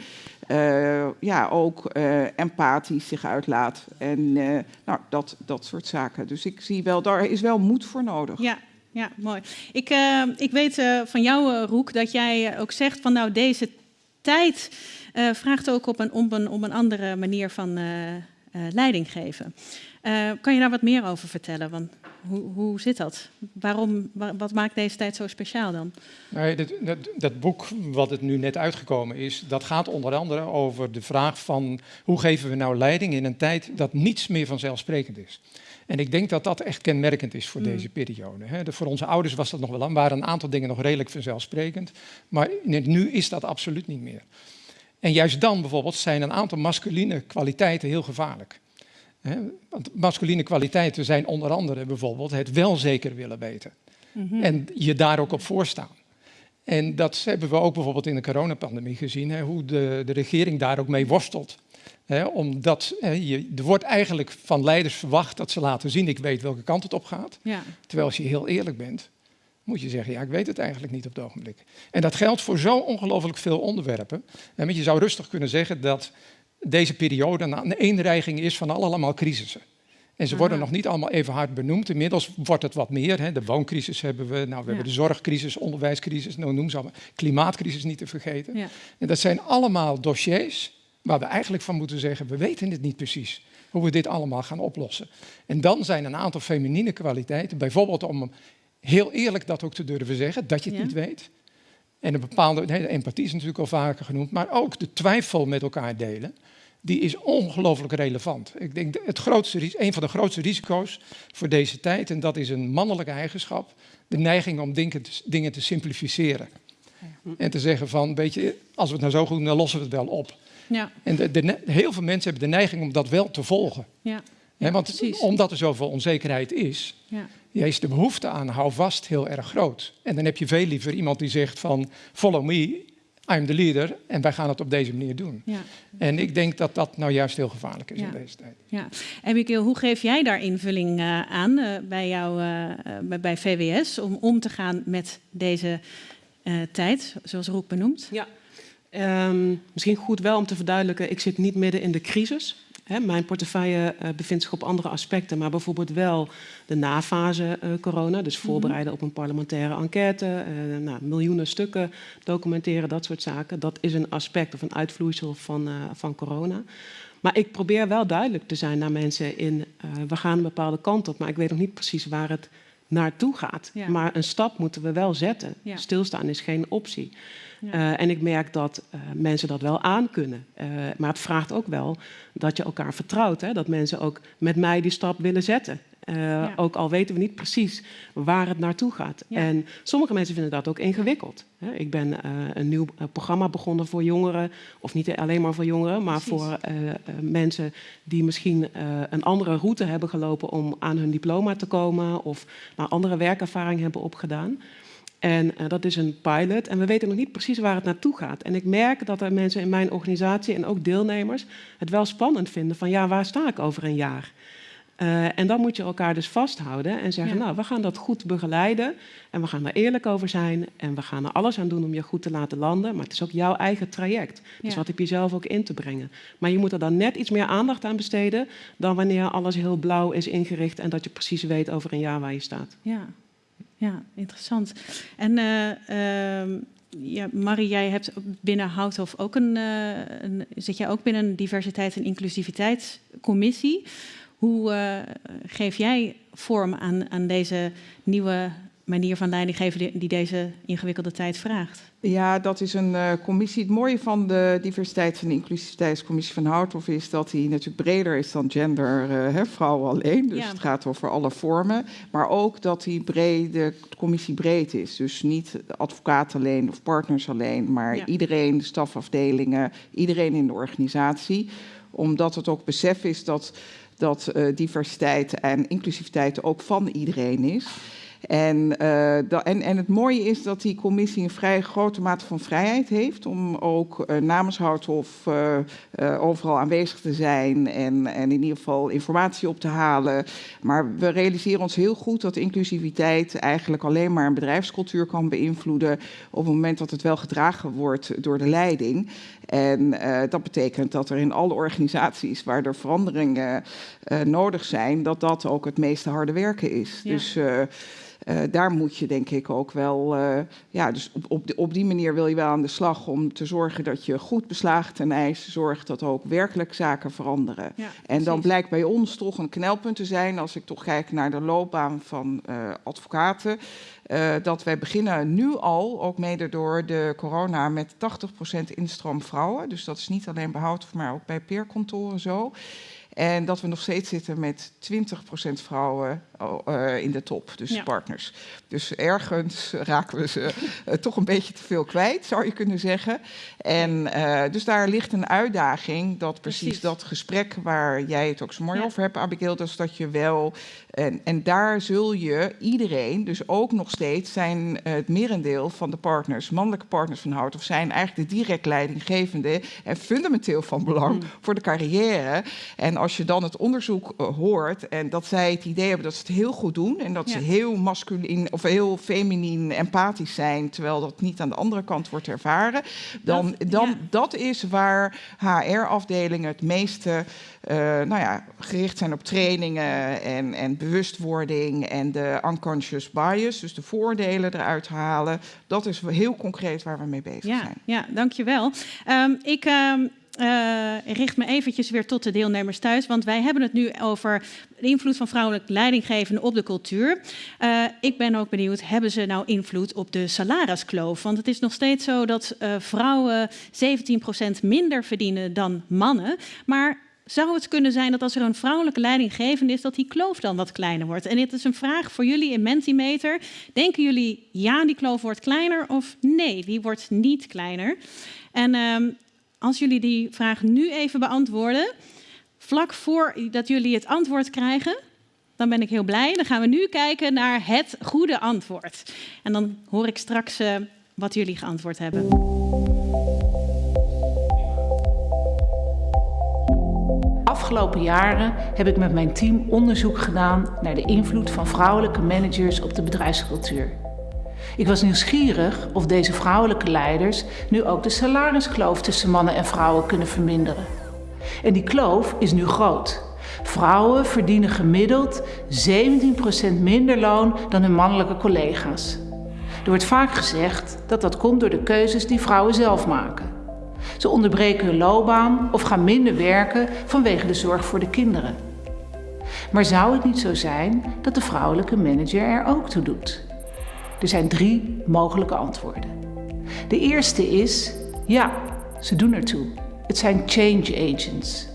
[SPEAKER 5] ja, ja ook eh, empathisch zich uitlaat. En eh, nou, dat, dat soort zaken. Dus ik zie wel, daar is wel moed voor nodig.
[SPEAKER 1] Ja, ja, mooi. Ik, eh, ik weet eh, van jou, eh, Roek, dat jij eh, ook zegt van nou deze tijd eh, vraagt ook op een, op, een, op een andere manier van eh, eh, leiding geven. Eh, kan je daar wat meer over vertellen? Want hoe, hoe zit dat? Waarom, wa- wat maakt deze tijd zo speciaal dan?
[SPEAKER 6] Nee, dat, dat, dat boek wat het nu net uitgekomen is, dat gaat onder andere over de vraag van hoe geven we nou leiding in een tijd dat niets meer vanzelfsprekend is. En ik denk dat dat echt kenmerkend is voor
[SPEAKER 1] Mm.
[SPEAKER 6] deze periode. Hè. De- voor onze ouders was dat nog wel aan, waren een aantal dingen nog redelijk vanzelfsprekend. Maar nu is dat absoluut niet meer. En juist dan bijvoorbeeld zijn een aantal masculine kwaliteiten heel gevaarlijk. Hè, Want masculine kwaliteiten zijn onder andere bijvoorbeeld het wel zeker willen weten.
[SPEAKER 1] Mhm.
[SPEAKER 6] En je daar ook op voorstaan. En dat hebben we ook bijvoorbeeld in de coronapandemie gezien, hè, hoe de, de regering daar ook mee worstelt. Hè, omdat hè, je, er wordt eigenlijk van leiders verwacht dat ze laten zien, ik weet welke kant het op gaat.
[SPEAKER 1] Ja,
[SPEAKER 6] Terwijl als je heel eerlijk bent, moet je zeggen, ja, ik weet het eigenlijk niet op het ogenblik. En dat geldt voor zo ongelooflijk veel onderwerpen. En je zou rustig kunnen zeggen dat deze periode een eenreiging is van allemaal crisissen. En ze worden nog niet allemaal even hard benoemd. Inmiddels wordt het wat meer. Hè. De wooncrisis hebben we, nou, we hebben de zorgcrisis, onderwijscrisis, nou, noem ze allemaal. Klimaatcrisis niet te vergeten. Ja. En dat zijn allemaal dossiers waar we eigenlijk van moeten zeggen, we weten het niet precies hoe we dit allemaal gaan oplossen. En dan zijn een aantal feminine kwaliteiten, bijvoorbeeld om heel eerlijk dat ook te durven zeggen, dat je het niet weet. En een bepaalde, de empathie is natuurlijk al vaker genoemd, maar ook de twijfel met elkaar delen die is ongelooflijk relevant. Ik denk het grootste, een van de grootste risico's voor deze tijd, en dat is een mannelijke eigenschap, de neiging om dingen te, dingen te simplificeren. En te zeggen van, weet je, als we het nou zo goed doen, dan lossen we het wel op. Ja. En de, de, heel veel mensen hebben de neiging om dat wel te volgen. Ja. want precies. omdat er zoveel onzekerheid is, ja. Is de behoefte aan hou vast heel erg groot. En dan heb je veel liever iemand die zegt van follow me, I'm the leader en wij gaan het op deze manier doen. Ja. En ik denk dat dat nou juist heel gevaarlijk is in deze tijd.
[SPEAKER 1] Ja. Abigail, hoe geef jij daar invulling uh, aan uh, bij jou uh, bij VWS om om te gaan met deze tijd, zoals Roek benoemt?
[SPEAKER 4] Ja, um, misschien goed wel om te verduidelijken, ik zit niet midden in de crisis mijn portefeuille uh, bevindt zich op andere aspecten, maar bijvoorbeeld wel de nafase uh, corona. Dus mhm. voorbereiden op een parlementaire enquête, uh, nou, miljoenen stukken documenteren, dat soort zaken. Dat is een aspect of een uitvloeisel van, van corona. Maar ik probeer wel duidelijk te zijn naar mensen in, we gaan een bepaalde kant op, maar ik weet nog niet precies waar het naartoe gaat. Maar een stap moeten we wel zetten. Stilstaan is geen optie. Uh, en ik merk dat uh, mensen dat wel aankunnen. Uh, maar het vraagt ook wel dat je elkaar vertrouwt. Hè? Dat mensen ook met mij die stap willen zetten. Ja. Ook al weten we niet precies waar het naartoe gaat. Ja. En sommige mensen vinden dat ook ingewikkeld. Ik ben een nieuw programma begonnen voor jongeren. Of niet alleen maar voor jongeren, maar precies. voor mensen die misschien een andere route hebben gelopen om aan hun diploma te komen. Of naar andere werkervaring hebben opgedaan. En uh, dat is een pilot en we weten nog niet precies waar het naartoe gaat. En ik merk dat er mensen in mijn organisatie en ook deelnemers het wel spannend vinden van ja, waar sta ik over een jaar? Uh, en dan moet je elkaar dus vasthouden en zeggen, ja. nou, we gaan dat goed begeleiden en we gaan er eerlijk over zijn en we gaan er alles aan doen om je goed te laten landen. Maar het is ook jouw eigen traject. Dus ja. wat heb je zelf ook in te brengen. Maar je moet er dan net iets meer aandacht aan besteden dan wanneer alles heel blauw is ingericht en dat je precies weet over een jaar waar je staat.
[SPEAKER 1] Ja, ja, interessant. En uh, uh, ja, Marie, jij hebt binnen Houthof ook een, uh, een, zit jij ook binnen een diversiteit- en inclusiviteitscommissie. Hoe uh, geef jij vorm aan, aan deze nieuwe manier van leiding geven die deze ingewikkelde tijd vraagt?
[SPEAKER 5] Ja, dat is een uh, commissie. Het mooie van de diversiteits- en inclusiviteitscommissie van Houthof is dat die natuurlijk breder is dan gender, uh, hè, vrouwen alleen. Dus ja. het gaat over alle vormen. Maar ook dat die brede commissie breed is. Dus niet advocaten alleen of partners alleen, maar ja. iedereen, de stafafdelingen, iedereen in de organisatie. Omdat het ook besef is dat, dat uh, diversiteit en inclusiviteit ook van iedereen is. En, da, en, en, het mooie is dat die commissie een vrij grote mate van vrijheid heeft om ook uh, namens Houthof uh, overal aanwezig te zijn en, en in ieder geval informatie op te halen. Maar we realiseren ons heel goed dat inclusiviteit eigenlijk alleen maar een bedrijfscultuur kan beïnvloeden op het moment dat het wel gedragen wordt door de leiding. En dat betekent dat er in alle organisaties waar er veranderingen nodig zijn, dat dat ook het meeste harde werken is. Ja. Dus uh, daar moet je denk ik ook wel, uh, ja, dus op, op, op, die manier wil je wel aan de slag om te zorgen dat je goed beslagen ten ijs zorgt dat ook werkelijk zaken veranderen. Ja, en dan blijkt bij ons toch een knelpunt te zijn, als ik toch kijk naar de loopbaan van uh, advocaten, dat wij beginnen nu al, ook mede door de corona, met 80% instroom vrouwen. Dus dat is niet alleen behoud, maar ook bij peerkantoren zo. En dat we nog steeds zitten met 20% vrouwen uh, in de top, dus ja. partners. Dus ergens raken we ze uh, toch een beetje te veel kwijt, zou je kunnen zeggen. En uh, dus daar ligt een uitdaging dat precies, precies, dat gesprek waar jij het ook zo mooi ja. over hebt, Abigail, dus dat je wel... En, en daar zul je iedereen, dus ook nog steeds zijn het merendeel van de partners, mannelijke partners van Hout, of zijn eigenlijk de direct leidinggevende en fundamenteel van belang mm. voor de carrière. En als je dan het onderzoek hoort en dat zij het idee hebben dat ze het heel goed doen en dat ze heel masculin of heel feminien empathisch zijn, terwijl dat niet aan de andere kant wordt ervaren, dan, dat, dan dat is waar HR-afdelingen het meeste uh, nou ja, gericht zijn op trainingen en, en bewustwording en de unconscious bias, dus de voordelen eruit halen. Dat is heel concreet waar we mee bezig zijn.
[SPEAKER 1] Ja, dankjewel. Um, ik um, uh, richt me eventjes weer tot de deelnemers thuis, want wij hebben het nu over de invloed van vrouwelijk leidinggevende op de cultuur. Uh, ik ben ook benieuwd, hebben ze nou invloed op de salariskloof? Want het is nog steeds zo dat uh, vrouwen 17% minder verdienen dan mannen, maar zou het kunnen zijn dat als er een vrouwelijke leidinggevende is, dat die kloof dan wat kleiner wordt? En dit is een vraag voor jullie in Mentimeter. Denken jullie, ja, die kloof wordt kleiner of nee, die wordt niet kleiner? En um, als jullie die vraag nu even beantwoorden, vlak voor dat jullie het antwoord krijgen, dan ben ik heel blij. Dan gaan we nu kijken naar het goede antwoord. En dan hoor ik straks uh, wat jullie geantwoord hebben.
[SPEAKER 3] Afgelopen jaren heb ik met mijn team onderzoek gedaan naar de invloed van vrouwelijke managers op de bedrijfscultuur. Ik was nieuwsgierig of deze vrouwelijke leiders nu ook de salariskloof tussen mannen en vrouwen kunnen verminderen. En die kloof is nu groot. Vrouwen verdienen gemiddeld 17% minder loon dan hun mannelijke collega's. Er wordt vaak gezegd dat dat komt door de keuzes die vrouwen zelf maken. Ze onderbreken hun loopbaan of gaan minder werken vanwege de zorg voor de kinderen. Maar zou het niet zo zijn dat de vrouwelijke manager er ook toe doet? Er zijn drie mogelijke antwoorden. De eerste is ja, ze doen ertoe. Het zijn change agents.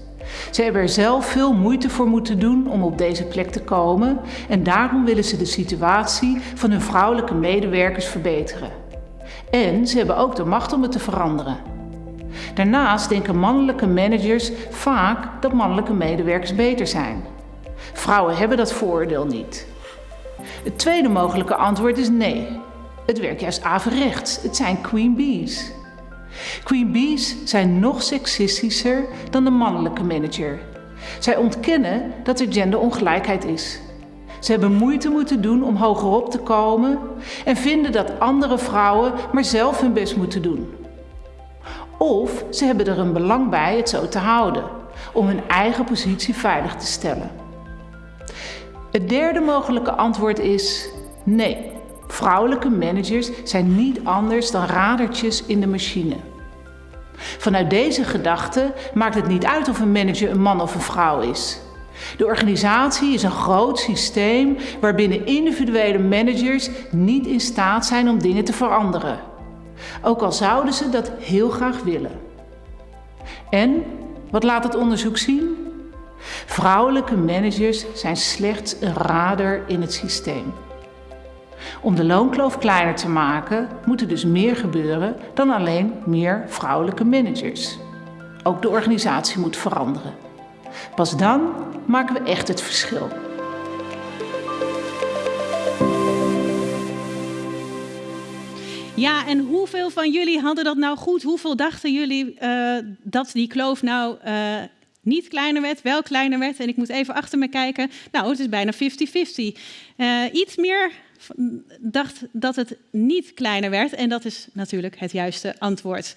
[SPEAKER 3] Ze hebben er zelf veel moeite voor moeten doen om op deze plek te komen en daarom willen ze de situatie van hun vrouwelijke medewerkers verbeteren. En ze hebben ook de macht om het te veranderen. Daarnaast denken mannelijke managers vaak dat mannelijke medewerkers beter zijn. Vrouwen hebben dat vooroordeel niet. Het tweede mogelijke antwoord is nee. Het werkt juist averechts. Het zijn queen bees. Queen bees zijn nog seksistischer dan de mannelijke manager. Zij ontkennen dat er genderongelijkheid is. Ze hebben moeite moeten doen om hogerop te komen en vinden dat andere vrouwen maar zelf hun best moeten doen. Of ze hebben er een belang bij het zo te houden, om hun eigen positie veilig te stellen. Het derde mogelijke antwoord is nee. Vrouwelijke managers zijn niet anders dan radertjes in de machine. Vanuit deze gedachte maakt het niet uit of een manager een man of een vrouw is. De organisatie is een groot systeem waarbinnen individuele managers niet in staat zijn om dingen te veranderen. Ook al zouden ze dat heel graag willen. En wat laat het onderzoek zien? Vrouwelijke managers zijn slechts een radar in het systeem. Om de loonkloof kleiner te maken, moet er dus meer gebeuren dan alleen meer vrouwelijke managers. Ook de organisatie moet veranderen. Pas dan maken we echt het verschil.
[SPEAKER 1] Ja, en hoeveel van jullie hadden dat nou goed? Hoeveel dachten jullie uh, dat die kloof nou uh, niet kleiner werd, wel kleiner werd. En ik moet even achter me kijken. Nou, het is bijna 50-50. Uh, eh, iets meer dacht dat het niet kleiner werd. En dat is natuurlijk het juiste antwoord.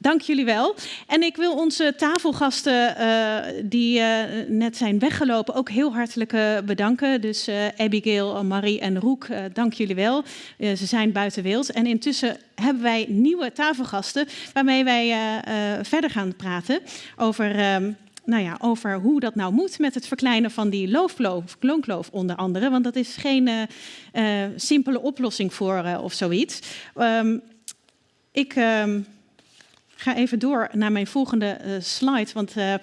[SPEAKER 1] Dank jullie wel. En ik wil onze tafelgasten uh, die uh, net zijn weggelopen ook heel hartelijk uh, bedanken. Dus Abigail, Marie en Roek, dank jullie wel. ze zijn buiten beeld. En intussen hebben wij nieuwe tafelgasten waarmee wij verder gaan praten over... Ehm, nou ja, over hoe dat nou moet met het verkleinen van die loofkloof, loonkloof onder andere. Want dat is geen simpele oplossing voor of zoiets. Um, ik... Um, ga even door naar mijn volgende uh, slide, want uh,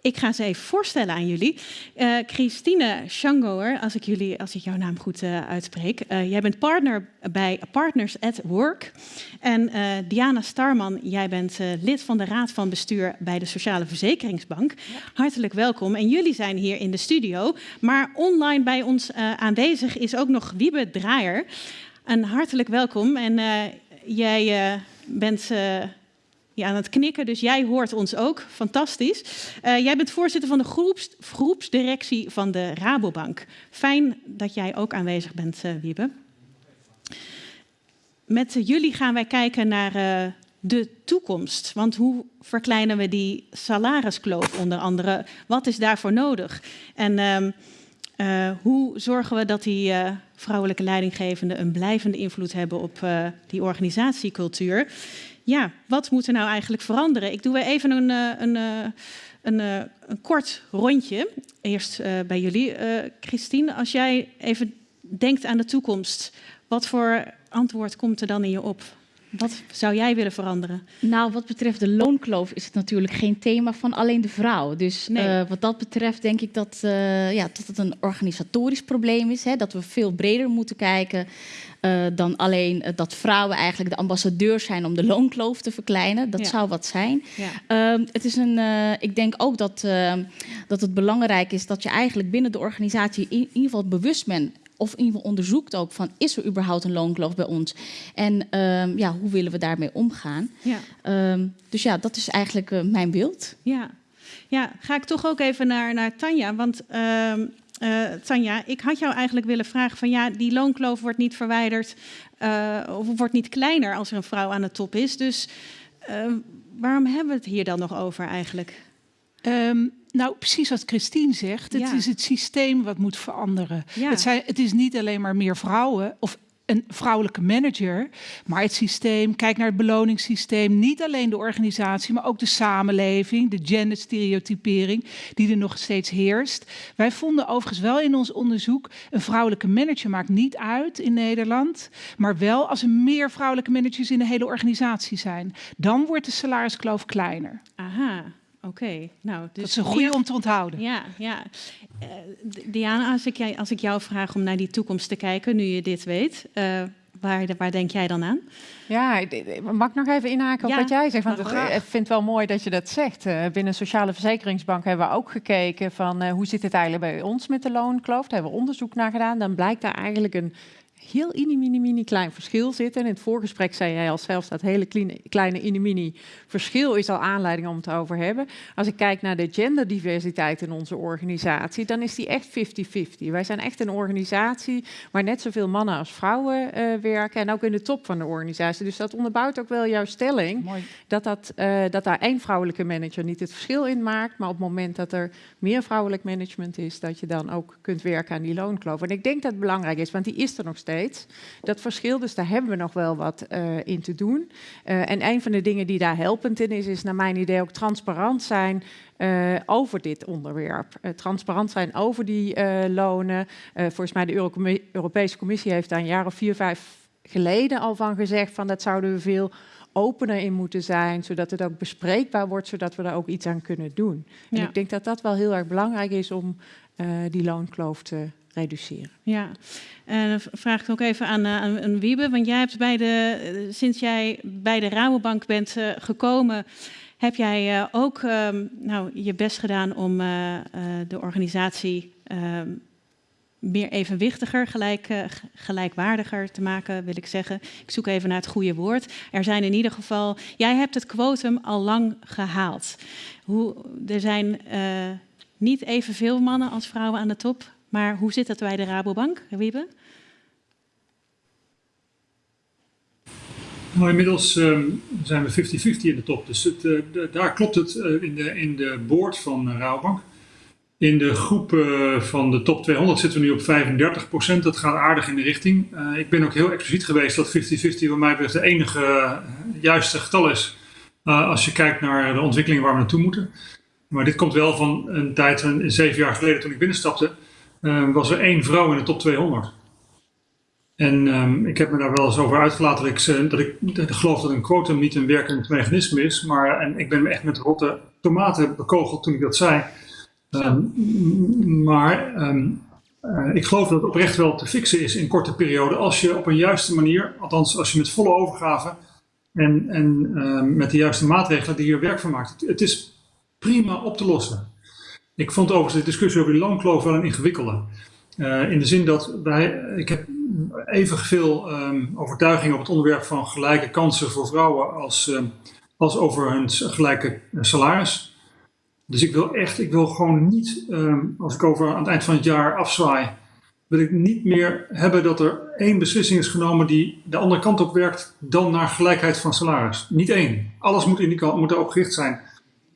[SPEAKER 1] ik ga ze even voorstellen aan jullie. Uh, Christine Schangoer, als ik, jullie, als ik jouw naam goed uitspreek. jij bent partner bij Partners at Work. En Diana Starman, jij bent lid van de Raad van Bestuur bij de Sociale Verzekeringsbank. Ja. Hartelijk welkom. En jullie zijn hier in de studio. Maar online bij ons aanwezig is ook nog Wiebe Draaier. Een hartelijk welkom. En jij bent ja, aan het knikken, dus jij hoort ons ook. Fantastisch. Uh, jij bent voorzitter van de groeps, groepsdirectie van de Rabobank. Fijn dat jij ook aanwezig bent, uh, Wiebe. Met jullie gaan wij kijken naar uh, de toekomst. Want hoe verkleinen we die salariskloof onder andere? Wat is daarvoor nodig? En uh, hoe zorgen we dat die vrouwelijke leidinggevenden een blijvende invloed hebben op die organisatiecultuur? Ja, wat moet er nou eigenlijk veranderen? Ik doe weer even een, een, een, een kort rondje. Eerst bij jullie. Christine, als jij even denkt aan de toekomst, wat voor antwoord komt er dan in je op? Wat zou jij willen veranderen?
[SPEAKER 7] Nou, wat betreft de loonkloof is het natuurlijk geen thema van alleen de vrouw. Dus nee. uh, wat dat betreft denk ik dat, uh, ja, dat het een organisatorisch probleem is. Hè, dat we veel breder moeten kijken uh, dan alleen dat vrouwen eigenlijk de ambassadeurs zijn om de loonkloof te verkleinen. Dat ja. zou wat zijn. Ja. het is een, ik denk ook dat, dat het belangrijk is dat je eigenlijk binnen de organisatie in, in ieder geval bewust bent of in ieder geval onderzoekt ook van is er überhaupt een loonkloof bij ons en um, ja, hoe willen we daarmee omgaan. Ja. Um, dus ja, dat is eigenlijk uh, mijn beeld.
[SPEAKER 1] Ja. ja, ga ik toch ook even naar, naar Tanja, want uh, Tanja, ik had jou eigenlijk willen vragen van ja, die loonkloof wordt niet verwijderd uh, of wordt niet kleiner als er een vrouw aan de top is. Dus ehm, waarom hebben we het hier dan nog over eigenlijk?
[SPEAKER 2] Um, nou, precies wat Christine zegt. Het is het systeem wat moet veranderen. Ja. Het, zijn, het is niet alleen maar meer vrouwen of een vrouwelijke manager, maar het systeem, kijk naar het beloningssysteem, niet alleen de organisatie, maar ook de samenleving, de genderstereotypering die er nog steeds heerst. Wij vonden overigens wel in ons onderzoek, een vrouwelijke manager maakt niet uit in Nederland, maar wel als er meer vrouwelijke managers in de hele organisatie zijn. Dan wordt de salariskloof kleiner.
[SPEAKER 1] Aha. Oké, okay, nou, dus
[SPEAKER 2] dat is een goede om te onthouden.
[SPEAKER 1] Ja, ja. Uh, Diana, als ik, als ik jou vraag om naar die toekomst te kijken, nu je dit weet, uh, waar, waar denk jij dan aan?
[SPEAKER 8] Ja, mag ik nog even inhaken op ja, wat jij zegt? Want ik vind het wel mooi dat je dat zegt. Uh, binnen Sociale Verzekeringsbank hebben we ook gekeken van hoe zit het eigenlijk bij ons met de loonkloof. Daar hebben we onderzoek naar gedaan. Dan blijkt daar eigenlijk een heel mini, mini, mini klein verschil zitten. En in het voorgesprek zei jij al zelfs dat hele kleine, kleine mini, mini verschil is al aanleiding om het over hebben. Als ik kijk naar de genderdiversiteit in onze organisatie, dan is die echt 50-50. Wij zijn echt een organisatie waar net zoveel mannen als vrouwen uh, werken en ook in de top van de organisatie. Dus dat onderbouwt ook wel jouw stelling dat, dat, uh, dat daar één vrouwelijke manager niet het verschil in maakt, maar op het moment dat er meer vrouwelijk management is, dat je dan ook kunt werken aan die loonkloof. En ik denk dat het belangrijk is, want die is er nog steeds. Dat verschil, dus daar hebben we nog wel wat uh, in te doen. Uh, en een van de dingen die daar helpend in is, is naar mijn idee ook transparant zijn uh, over dit onderwerp. Uh, transparant zijn over die uh, lonen. volgens mij de Euro Europese Commissie heeft daar een jaar of vier, vijf geleden al van gezegd van dat zouden we veel opener in moeten zijn, zodat het ook bespreekbaar wordt, zodat we daar ook iets aan kunnen doen. En ik denk dat dat wel heel erg belangrijk is om die loonkloof te reduceren.
[SPEAKER 1] Ja, en dan vraag ik ook even aan, uh, aan Wiebe, want jij hebt bij de, uh, sinds jij bij de Rabobank bent gekomen, heb jij ook um, nou, je best gedaan om de organisatie um, meer evenwichtiger, gelijk, gelijkwaardiger te maken, wil ik zeggen. Ik zoek even naar het goede woord. Er zijn in ieder geval, jij hebt het quotum al lang gehaald. Hoe, er zijn niet evenveel mannen als vrouwen aan de top. Maar hoe zit dat bij de Rabobank, Wiebe?
[SPEAKER 9] Nou, inmiddels um, zijn we 50-50 in de top. Dus het, de, daar klopt het uh, in, de, in de board van Rabobank. In de groep van de top 200 zitten we nu op 35% Dat gaat aardig in de richting. ik ben ook heel expliciet geweest dat 50-50 voor mij de enige juiste getal is. als je kijkt naar de ontwikkelingen waar we naartoe moeten. Maar dit komt wel van een tijd, een, zeven jaar geleden toen ik binnenstapte uh, was er één vrouw in de top 200. En um, ik heb me daar wel eens over uitgelaten dat ik, dat ik, geloof dat een quotum niet een werkend mechanisme is. Maar en ik ben me echt met rotte tomaten bekogeld toen ik dat zei. Um, maar uh, ik geloof dat het oprecht wel te fixen is in korte periode. Als je op een juiste manier, althans als je met volle overgave en, en met de juiste maatregelen die hier werk van maakt. Het is prima op te lossen. Ik vond overigens de discussie over die loonkloof wel een ingewikkelde. Uh, in de zin dat wij, ik heb evenveel um, overtuiging op het onderwerp van gelijke kansen voor vrouwen als, um, als over hun gelijke salaris. Dus ik wil echt, ik wil gewoon niet, ehm, als ik over aan het eind van het jaar afzwaai, wil ik niet meer hebben dat er één beslissing is genomen die de andere kant op werkt dan naar gelijkheid van salaris. Niet één. Alles moet, in die kant, moet erop gericht zijn.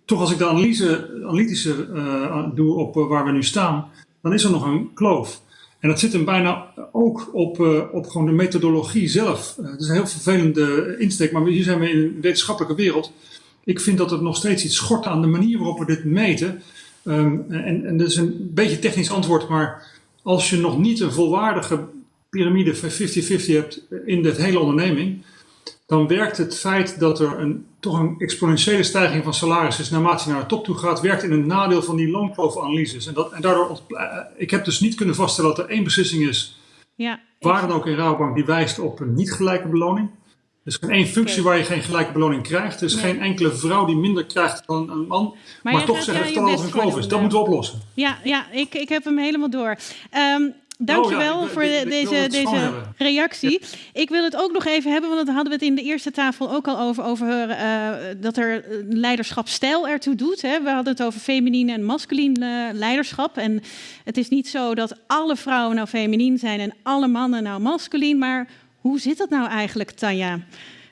[SPEAKER 9] Toch als ik de analyse, analytische uh, doe op uh, waar we nu staan, dan is er nog een kloof. En dat zit hem bijna ook op, uh, op gewoon de methodologie zelf. het is een heel vervelende insteek, maar hier zijn we in een wetenschappelijke wereld. Ik vind dat het nog steeds iets schort aan de manier waarop we dit meten. Um, en, en dat is een beetje technisch antwoord, maar als je nog niet een volwaardige piramide 50-50 hebt in de hele onderneming, dan werkt het feit dat er een, toch een exponentiële stijging van salaris is naarmate je naar de top toe gaat, werkt in het nadeel van die loonkloof-analyses. En, dat, en daardoor, eh, ik heb dus niet kunnen vaststellen dat er één beslissing is, ja, waar dan ook in Rabobank, die wijst op een niet gelijke beloning. Er is geen één functie waar je geen gelijke beloning krijgt. Er is geen enkele vrouw die minder krijgt dan een man. Maar, toch zeggen dat het al een kloof is. Dat moeten we oplossen.
[SPEAKER 1] Ja, ja ik, ik heb hem helemaal door. Um, Dankjewel oh, ja, voor deze, deze reactie. Ik wil het ook nog even hebben, want daar hadden we het in de eerste tafel ook al over, over uh, dat er leiderschapstijl ertoe doet. Hè. We hadden het over feminine en masculien uh, leiderschap. En het is niet zo dat alle vrouwen nou feminien zijn en alle mannen nou masculien, maar hoe zit dat nou eigenlijk, Tanja?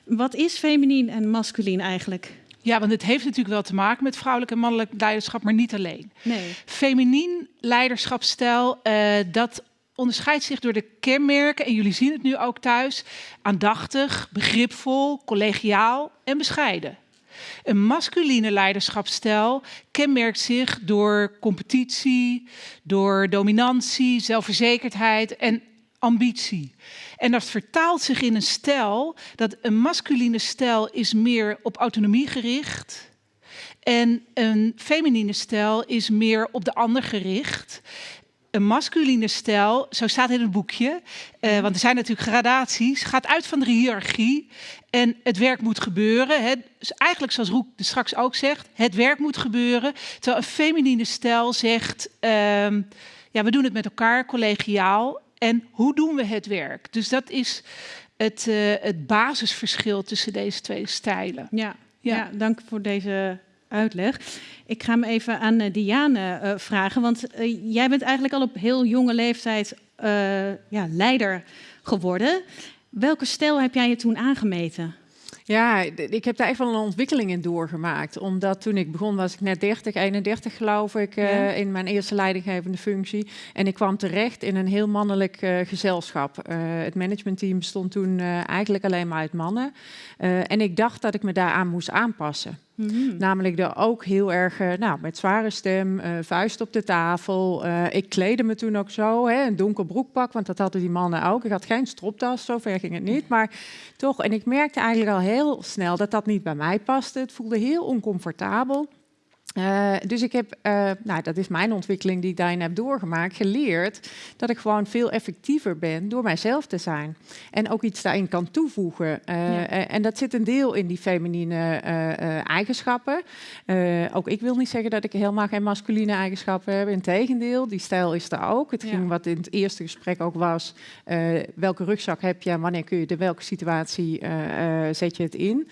[SPEAKER 1] Wat is feminien en masculien eigenlijk?
[SPEAKER 2] Ja, want het heeft natuurlijk wel te maken met vrouwelijk en mannelijk leiderschap, maar niet alleen.
[SPEAKER 1] Nee.
[SPEAKER 2] Feminien leiderschapstijl, uh, dat onderscheidt zich door de kenmerken, en jullie zien het nu ook thuis, aandachtig, begripvol, collegiaal en bescheiden. Een masculine leiderschapsstijl kenmerkt zich door competitie, door dominantie, zelfverzekerdheid en ambitie. En dat vertaalt zich in een stijl dat een masculine stijl is meer op autonomie gericht. En een feminine stijl is meer op de ander gericht een masculine stijl, zo staat in het boekje, uh, want er zijn natuurlijk gradaties, gaat uit van de hiërarchie en het werk moet gebeuren. Hè. Dus eigenlijk zoals Roek straks ook zegt, het werk moet gebeuren. Terwijl een feminine stijl zegt, uh, ja, we doen het met elkaar, collegiaal. En hoe doen we het werk? Dus dat is het, uh, het basisverschil tussen deze twee stijlen.
[SPEAKER 1] Ja, ja. ja dank voor deze uitleg. Ik ga hem even aan eh, Diane uh, vragen, want uh, jij bent eigenlijk al op heel jonge leeftijd ja, leider geworden. Welke stijl heb jij je toen aangemeten?
[SPEAKER 8] Ja, ik heb daar echt wel een ontwikkeling in doorgemaakt. Omdat toen ik begon was ik net 30, 31 geloof ik, uh, in mijn eerste leidinggevende functie. En ik kwam terecht in een heel mannelijk uh, gezelschap. Uh, het managementteam bestond toen eigenlijk alleen maar uit mannen. en ik dacht dat ik me daaraan moest aanpassen. Mm -hmm. Namelijk er ook heel erg, nou, met zware stem, vuist op de tafel. ik kleedde me toen ook zo, hè, een donker broekpak, want dat hadden die mannen ook. Ik had geen stropdas, zover ging het niet. Maar toch, en ik merkte eigenlijk al heel snel dat dat niet bij mij paste. Het voelde heel oncomfortabel. Uh, dus ik heb, uh, nou dat is mijn ontwikkeling die ik daarin heb doorgemaakt, geleerd dat ik gewoon veel effectiever ben door mijzelf te zijn. En ook iets daarin kan toevoegen. Uh, ja. En dat zit een deel in die feminine eigenschappen. ook ik wil niet zeggen dat ik helemaal geen masculine eigenschappen heb. Integendeel, die stijl is er ook. Het ging wat in het eerste gesprek ook was, welke rugzak heb je en wanneer kun je de welke situatie zet je het in.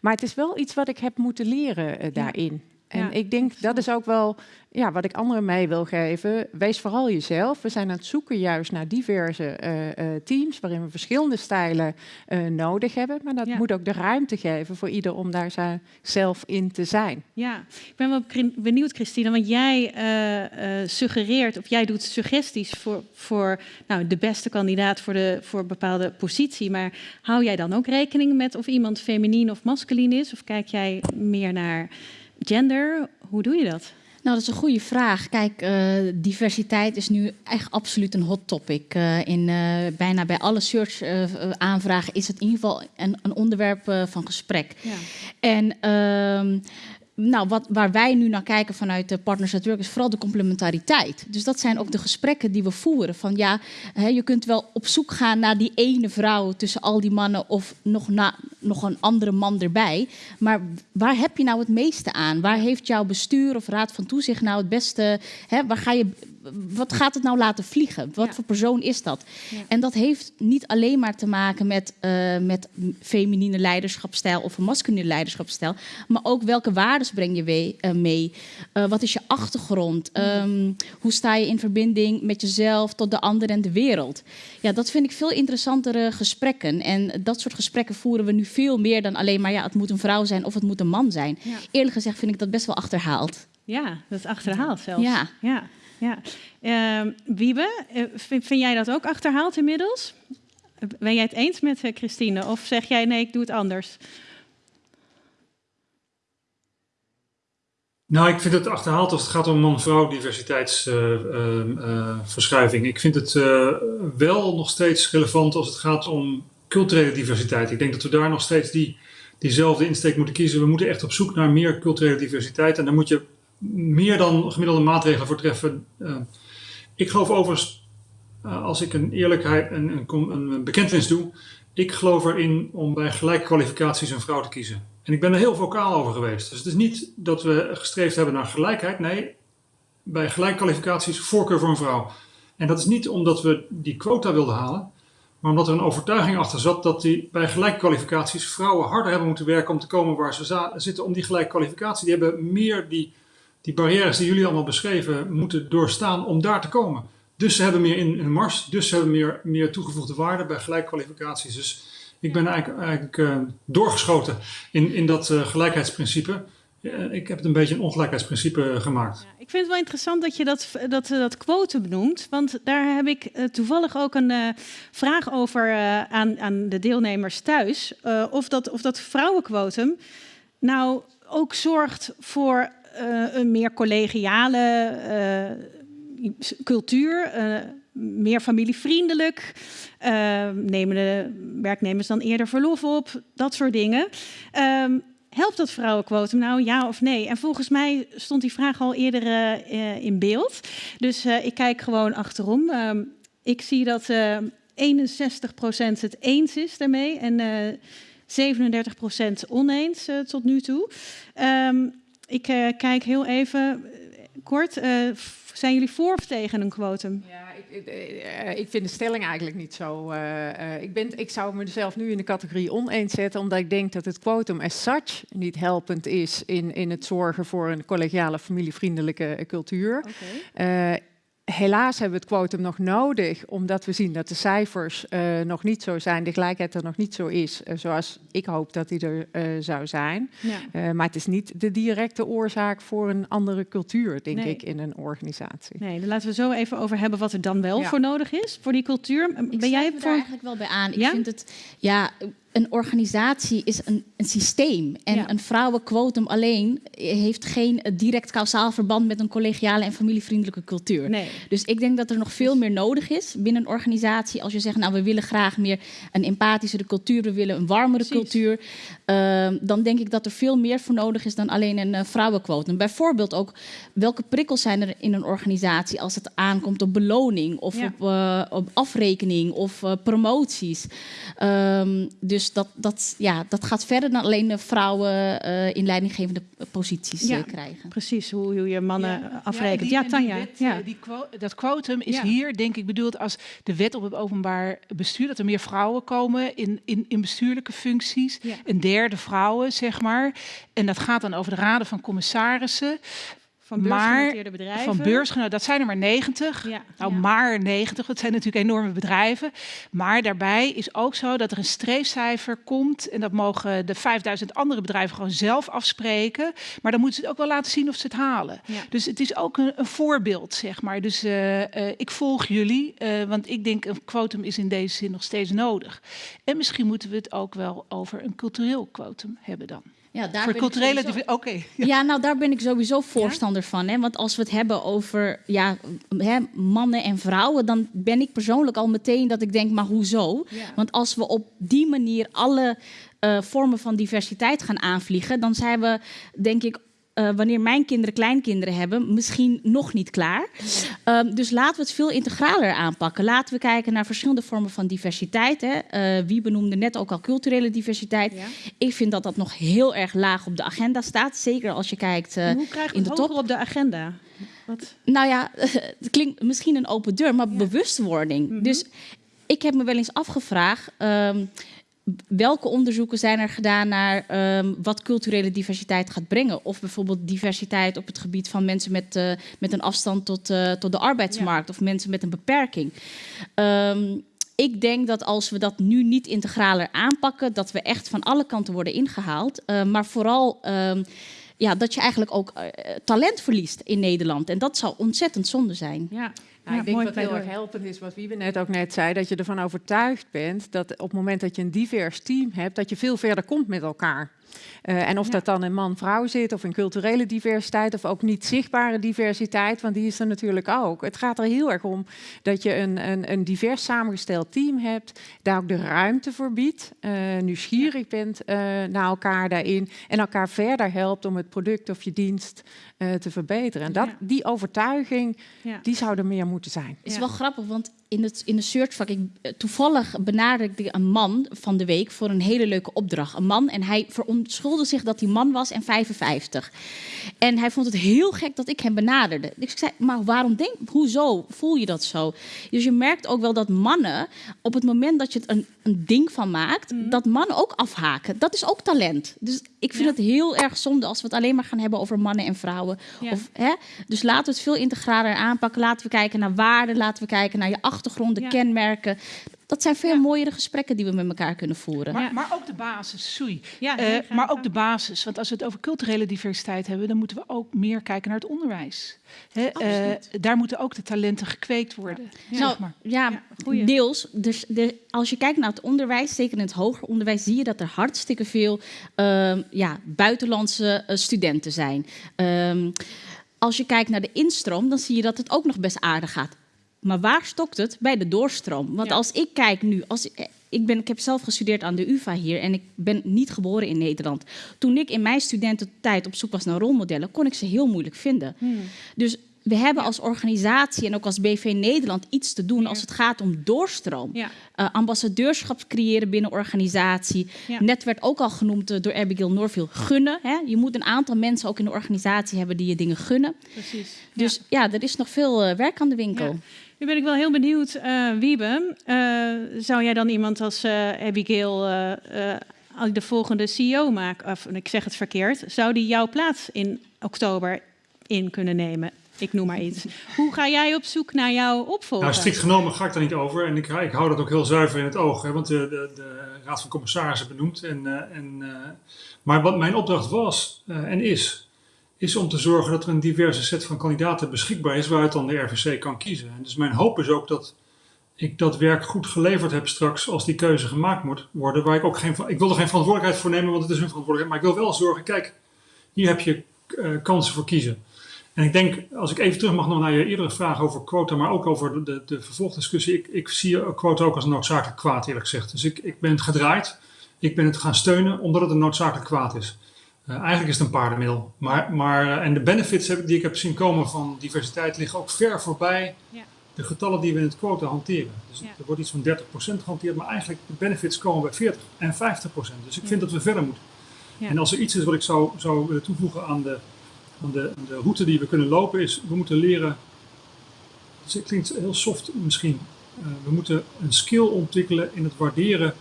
[SPEAKER 8] Maar het is wel iets wat ik heb moeten leren daarin. En ik denk dat is ook wel ja, wat ik anderen mee wil geven. Wees vooral jezelf. We zijn aan het zoeken juist naar diverse uh, uh, teams waarin we verschillende stijlen uh, nodig hebben. Maar dat ja. moet ook de ruimte geven voor ieder om daar zelf in te zijn.
[SPEAKER 1] Ja, ik ben wel benieuwd, Christine, want jij suggereert of jij doet suggesties voor, voor nou, de beste kandidaat voor, de, voor een bepaalde positie. Maar hou jij dan ook rekening met of iemand feminien of masculin is? Of kijk jij meer naar gender. Hoe doe je dat?
[SPEAKER 7] Nou, dat is een goede vraag. Kijk, uh, diversiteit is nu echt absoluut een hot topic. Uh, in uh, bijna bij alle search aanvragen is het in ieder geval een, een onderwerp van gesprek. Ja. En ehm, nou, wat, waar wij nu naar kijken vanuit de Partners at Work is vooral de complementariteit. Dus dat zijn ook de gesprekken die we voeren. Van ja, hè, je kunt wel op zoek gaan naar die ene vrouw tussen al die mannen of nog, nog een andere man erbij. Maar waar heb je nou het meeste aan? Waar heeft jouw bestuur of raad van toezicht nou het beste? Hè, waar ga je wat gaat het nou laten vliegen? Wat voor persoon is dat? En dat heeft niet alleen maar te maken met, uh, met feminine leiderschapstijl of een masculine leiderschapstijl, maar ook welke waarden breng je mee? Uh, mee? wat is je achtergrond? Um, hoe sta je in verbinding met jezelf tot de ander en de wereld? Ja, dat vind ik veel interessantere gesprekken. En dat soort gesprekken voeren we nu veel meer dan alleen maar ja, het moet een vrouw zijn of het moet een man zijn. Eerlijk gezegd vind ik dat best wel achterhaald.
[SPEAKER 1] Ja, dat is achterhaald zelfs. Ja. ja, ja. Uh, Wiebe, eh, vind, jij dat ook achterhaald inmiddels? Ben jij het eens met uh, Christine? Of zeg jij nee, ik doe het anders?
[SPEAKER 9] Nou, ik vind het achterhaald als het gaat om man-vrouw diversiteitsverschuiving. Ik vind het wel nog steeds relevant als het gaat om culturele diversiteit. Ik denk dat we daar nog steeds die, diezelfde insteek moeten kiezen. We moeten echt op zoek naar meer culturele diversiteit. En daar moet je meer dan gemiddelde maatregelen voor treffen. Uh, ik geloof overigens, uh, als ik een eerlijkheid en een, een, bekentenis doe, ik geloof erin om bij gelijke kwalificaties een vrouw te kiezen. En ik ben er heel vocaal over geweest. Dus het is niet dat we gestreefd hebben naar gelijkheid. Nee, bij gelijke kwalificaties voorkeur voor een vrouw. En dat is niet omdat we die quota wilden halen, maar omdat er een overtuiging achter zat dat die bij gelijke kwalificaties vrouwen harder hebben moeten werken om te komen waar ze zitten om die gelijke kwalificatie. Die hebben meer die die barrières die jullie allemaal beschreven moeten doorstaan om daar te komen. Dus ze hebben meer in hun mars, dus ze hebben meer, meer toegevoegde waarde bij gelijkkwalificaties. Dus ik ben eigenlijk, eigenlijk uh, doorgeschoten in, in dat uh, gelijkheidsprincipe. Uh, ik heb het een beetje een ongelijkheidsprincipe gemaakt.
[SPEAKER 1] Ik vind het wel interessant dat je dat, dat, dat quotum benoemt. Want daar heb ik toevallig ook een vraag over aan, aan de deelnemers thuis. of, dat, of dat vrouwenquotum nou ook zorgt voor een meer collegiale uh, cultuur, uh, meer familievriendelijk. nemen de werknemers dan eerder verlof op? Dat soort dingen. Um, helpt dat vrouwenquotum nou, ja of nee? En volgens mij stond die vraag al eerder in beeld. Dus ik kijk gewoon achterom. Um, ik zie dat 61% het eens is daarmee en 37% oneens tot nu toe. Um, ik uh, kijk heel even eh, kort. Uh, zijn jullie voor of tegen een quotum?
[SPEAKER 8] Ja, ik, ik vind de stelling eigenlijk niet zo. Uh, ik, ben, ik zou mezelf nu in de categorie oneens zetten, omdat ik denk dat het quotum as such niet helpend is in, in het zorgen voor een collegiale, familievriendelijke cultuur. Okay helaas hebben we het quotum nog nodig, omdat we zien dat de cijfers uh, nog niet zo zijn, de gelijkheid er nog niet zo is, uh, zoals ik hoop dat die er uh, zou zijn. Ja. maar het is niet de directe oorzaak voor een andere cultuur, denk nee. ik, in een organisatie.
[SPEAKER 1] Nee, dan laten we zo even over hebben wat er dan wel ja. voor nodig is, voor die cultuur.
[SPEAKER 7] Ik ben jij voor... daar eigenlijk wel bij aan. Ik ja? vind het, ja, een organisatie is een, een systeem. En ja. een vrouwenquotum alleen heeft geen direct kausaal verband met een collegiale en familievriendelijke cultuur. Nee. Dus ik denk dat er nog veel meer nodig is binnen een organisatie. Als je zegt, nou we willen graag meer een empathischere cultuur, we willen een warmere Precies. cultuur. Uh, dan denk ik dat er veel meer voor nodig is dan alleen een uh, vrouwenquotum. Bijvoorbeeld ook welke prikkels zijn er in een organisatie als het aankomt op beloning of ja. op, uh, op, afrekening of promoties. Um, dus dus dat, dat, ja, dat gaat verder dan alleen de vrouwen uh, in leidinggevende posities ja, krijgen.
[SPEAKER 1] Precies, hoe, hoe je mannen ja. afrekent. Ja, Tanja.
[SPEAKER 2] ja. Die dat quotum is hier, denk ik, bedoeld als de wet op het openbaar bestuur. Dat er meer vrouwen komen in, in, in bestuurlijke functies. Een derde vrouwen, zeg maar. En dat gaat dan over de raden van commissarissen.
[SPEAKER 1] Van beursgenoteerde bedrijven?
[SPEAKER 2] Van dat zijn er maar 90. Ja, nou, ja. maar 90, dat zijn natuurlijk enorme bedrijven. Maar daarbij is ook zo dat er een streefcijfer komt. En dat mogen de 5000 andere bedrijven gewoon zelf afspreken. Maar dan moeten ze het ook wel laten zien of ze het halen. Ja. Dus het is ook een, een voorbeeld, zeg maar. Dus uh, uh, ik volg jullie, uh, want ik denk een quotum is in deze zin nog steeds nodig. En misschien moeten we het ook wel over een cultureel quotum hebben dan. Ja, daar Voor culturele sowieso... Oké. Okay.
[SPEAKER 7] Ja. ja. nou daar ben ik sowieso voorstander ja? van. Hè? Want als we het hebben over ja, hè, mannen en vrouwen, dan ben ik persoonlijk al meteen dat ik denk, maar hoezo? Ja. Want als we op die manier alle uh, vormen van diversiteit gaan aanvliegen, dan zijn we denk ik uh, wanneer mijn kinderen kleinkinderen hebben, misschien nog niet klaar. Um, dus laten we het veel integraler aanpakken. Laten we kijken naar verschillende vormen van diversiteit. Hè. Uh, wie benoemde net ook al culturele diversiteit. Ja. Ik vind dat dat nog heel erg laag op de agenda staat. Zeker als je kijkt uh,
[SPEAKER 1] Hoe krijg je
[SPEAKER 7] in de top.
[SPEAKER 1] op de agenda? Wat?
[SPEAKER 7] Nou ja, het klinkt misschien een open deur, maar bewustwording.
[SPEAKER 1] Mhm.
[SPEAKER 7] Dus ik heb me wel eens afgevraagd. ehm, welke onderzoeken zijn er gedaan naar ehm, wat culturele diversiteit gaat brengen? Of bijvoorbeeld diversiteit op het gebied van mensen met, eh, met een afstand tot, eh, tot de arbeidsmarkt of mensen met een beperking. Ehm, ik denk dat als we dat nu niet integraler aanpakken, dat we echt van alle kanten worden ingehaald. Eh, maar vooral ehm, ja, dat je eigenlijk ook eh, talent verliest in Nederland. En dat zou ontzettend zonde zijn.
[SPEAKER 1] Ja.
[SPEAKER 8] Nou, ik denk wat heel erg helpend is, wat Wiebe net ook net zei, dat je ervan overtuigd bent dat op het moment dat je een divers team hebt, dat je veel verder komt met elkaar. Eh, en of dat dan in man-vrouw zit, of in culturele diversiteit, of ook niet zichtbare diversiteit, want die is er natuurlijk ook. Het gaat er heel erg om dat je een, een, een divers samengesteld team hebt, daar ook de ruimte voor biedt, eh, nieuwsgierig bent eh, naar elkaar daarin en elkaar verder helpt om het product of je dienst eh, te verbeteren. En dat,
[SPEAKER 1] Ja.
[SPEAKER 8] die overtuiging,
[SPEAKER 1] Ja.
[SPEAKER 8] die zou er meer moeten zijn.
[SPEAKER 7] Het is
[SPEAKER 1] Ja.
[SPEAKER 7] wel grappig, want in het, in de searchvak, ik, eh, toevallig benaderde ik een man van de week voor een hele leuke opdracht. Een man en hij verontschuldigde zich dat hij man was en 55. En hij vond het heel gek dat ik hem benaderde. Dus ik zei, maar waarom denk, hoezo voel je dat zo? Dus je merkt ook wel dat mannen, op het moment dat je het een, een ding van maakt, dat mannen ook afhaken. Dat is ook talent. Dus ik vind
[SPEAKER 1] Ja.
[SPEAKER 7] het heel erg zonde als we het alleen maar gaan hebben over mannen en vrouwen.
[SPEAKER 1] Ja.
[SPEAKER 7] Of, hè? Dus laten we het veel integraler aanpakken. Laten we kijken naar waarden, laten we kijken naar je achtergronden,
[SPEAKER 1] Ja.
[SPEAKER 7] kenmerken. Dat zijn veel mooiere gesprekken die we met elkaar kunnen voeren.
[SPEAKER 2] Maar,
[SPEAKER 1] Ja.
[SPEAKER 2] maar ook de basis, sorry.
[SPEAKER 1] Ja,
[SPEAKER 2] Eh, maar ook de basis. Want als we het over culturele diversiteit hebben, dan moeten we ook meer kijken naar het onderwijs. Hè, eh, daar moeten ook de talenten gekweekt worden.
[SPEAKER 7] Nou,
[SPEAKER 2] Zeg maar.
[SPEAKER 7] ja,
[SPEAKER 1] Ja,
[SPEAKER 7] deels. Dus de, als je kijkt naar het onderwijs, zeker in het hoger onderwijs, zie je dat er hartstikke veel ehm, ja, buitenlandse eh, studenten zijn. Ehm, als je kijkt naar de instroom, dan zie je dat het ook nog best aardig gaat. Maar waar stokt het? Bij de doorstroom. Want
[SPEAKER 1] Ja.
[SPEAKER 7] als ik kijk nu, als, ik, ben, ik heb zelf gestudeerd aan de UvA hier en ik ben niet geboren in Nederland. Toen ik in mijn studententijd op zoek was naar rolmodellen, kon ik ze heel moeilijk vinden.
[SPEAKER 1] Hmm.
[SPEAKER 7] Dus we hebben als organisatie en ook als BV Nederland iets te doen als het gaat om doorstroom.
[SPEAKER 1] Ja.
[SPEAKER 7] Eh, ambassadeurschap creëren binnen organisatie. Net werd ook al genoemd eh, door Abigail Norville, gunnen. Hè? Je moet een aantal mensen ook in de organisatie hebben die je dingen gunnen.
[SPEAKER 1] Precies.
[SPEAKER 7] Dus ja, er is nog veel eh, werk aan de winkel.
[SPEAKER 1] Nu ben ik wel heel benieuwd, eh, Wiebe. eh, zou jij dan iemand als eh, Abigail de volgende CEO maken? Of ik zeg het verkeerd. Zou die jouw plaats in oktober in kunnen nemen? Ik noem maar iets. Hoe ga jij op zoek naar jouw opvolger?
[SPEAKER 9] Nou, genomen ga ik daar niet over. En ik, ik hou dat ook heel zuiver in het oog. Hè, want de, de, Raad van Commissarissen benoemt. En, en, maar wat mijn opdracht was en is, is om te zorgen dat er een diverse set van kandidaten beschikbaar is waaruit dan de RVC kan kiezen. En dus mijn hoop is ook dat ik dat werk goed geleverd heb straks als die keuze gemaakt moet worden. Waar ik ook geen, ik wil er geen verantwoordelijkheid voor nemen, want het is hun verantwoordelijkheid. Maar ik wil wel zorgen, kijk, hier heb je eh, kansen voor kiezen. En ik denk, als ik even terug mag nog naar je eerdere vraag over quota, maar ook over de, de, vervolgdiscussie. Ik, ik zie quota ook als een noodzakelijk kwaad, eerlijk gezegd. Dus ik, ik ben het gedraaid. Ik ben het gaan steunen omdat het een noodzakelijk kwaad is. Uh, eigenlijk is het een paardenmiddel. Maar, maar, en de benefits heb, die ik heb zien komen van diversiteit liggen ook ver voorbij
[SPEAKER 1] Ja.
[SPEAKER 9] de getallen die we in het quota hanteren. Dus
[SPEAKER 1] Ja.
[SPEAKER 9] er wordt iets van 30% gehanteerd, maar eigenlijk de benefits komen bij 40 en 50%. Dus ik vind dat we verder moeten.
[SPEAKER 1] Ja.
[SPEAKER 9] En als er iets is wat ik zou, zou willen toevoegen aan de, aan, de, aan de route die we kunnen lopen, is we moeten leren. Dus het klinkt heel soft misschien. Uh, we moeten een skill ontwikkelen in het waarderen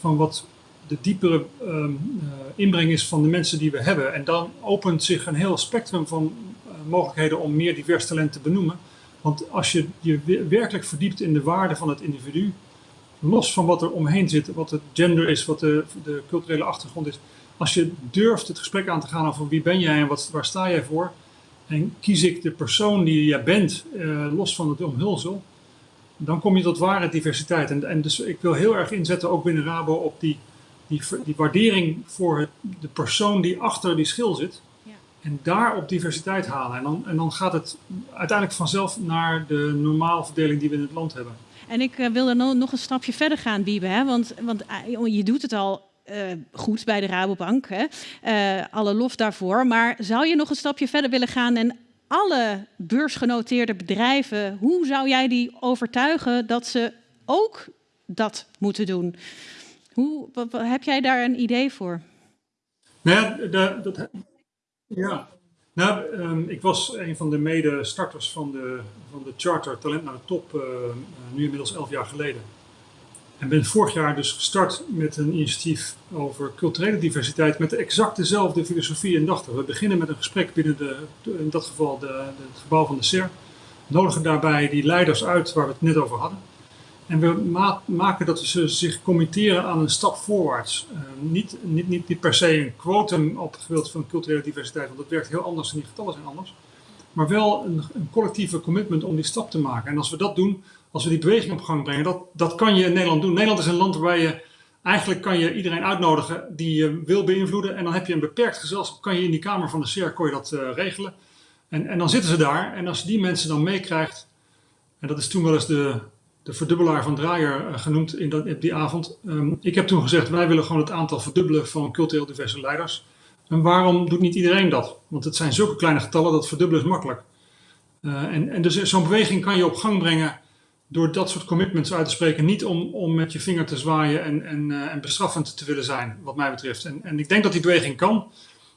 [SPEAKER 9] van wat de diepere um, uh, inbreng is van de mensen die we hebben. En dan opent zich een heel spectrum van uh, mogelijkheden om meer divers talent te benoemen. Want als je je werkelijk verdiept in de waarde van het individu, los van wat er omheen zit, wat het gender is, wat de, de culturele achtergrond is, als je durft het gesprek aan te gaan over wie ben jij en wat, waar sta jij voor, en kies ik de persoon die jij bent, uh, los van het omhulsel, dan kom je tot ware diversiteit. En, en dus ik wil heel erg inzetten, ook binnen Rabo, op die, die, die waardering voor het, de persoon die achter die schil zit.
[SPEAKER 1] Ja.
[SPEAKER 9] En daar op diversiteit halen. En dan, en dan gaat het uiteindelijk vanzelf naar de normale verdeling die we in het land hebben.
[SPEAKER 1] En ik uh, wil er no nog een stapje verder gaan, Wiebe. Hè? Want, want uh, je doet het al uh, goed bij de Rabobank. Hè? Alle lof daarvoor. Maar zou je nog een stapje verder willen gaan en alle beursgenoteerde bedrijven, hoe zou jij die overtuigen dat ze ook dat moeten doen? Hoe, heb jij daar een idee voor?
[SPEAKER 9] Nou dat, ja. Nou, um, ik was een van de mede-starters van de, van de Charter Talent naar de Top, uh, nu inmiddels elf jaar geleden. En ben vorig jaar dus gestart met een initiatief over culturele diversiteit met exact dezelfde filosofie en dachten. We beginnen met een gesprek binnen de, in dat geval de, de, het gebouw van de SER. Nodigen daarbij die leiders uit waar we het net over hadden. En we ma maken dat ze zich committeren aan een stap voorwaarts. Uh, niet, niet, niet, per se een quotum op het gebied van culturele diversiteit, want dat werkt heel anders en die getallen zijn anders. Maar wel een, een, collectieve commitment om die stap te maken. En als we dat doen, als we die beweging op gang brengen, dat, dat kan je in Nederland doen. Nederland is een land waar je eigenlijk kan je iedereen uitnodigen die je wil beïnvloeden. En dan heb je een beperkt gezelschap, kan je in die kamer van de CER kon je dat uh, regelen. En, en dan zitten ze daar en als je die mensen dan meekrijgt, en dat is toen wel eens de, de verdubbelaar van Draaier uh, genoemd in, dat, die avond. Um, ik heb toen gezegd, wij willen gewoon het aantal verdubbelen van cultureel diverse leiders. En waarom doet niet iedereen dat? Want het zijn zulke kleine getallen, dat verdubbelen is makkelijk. Uh, en, en dus zo'n beweging kan je op gang brengen door dat soort commitments uit te spreken. Niet om, om met je vinger te zwaaien en, en, uh, en bestraffend te willen zijn, wat mij betreft. En, en ik denk dat die beweging kan.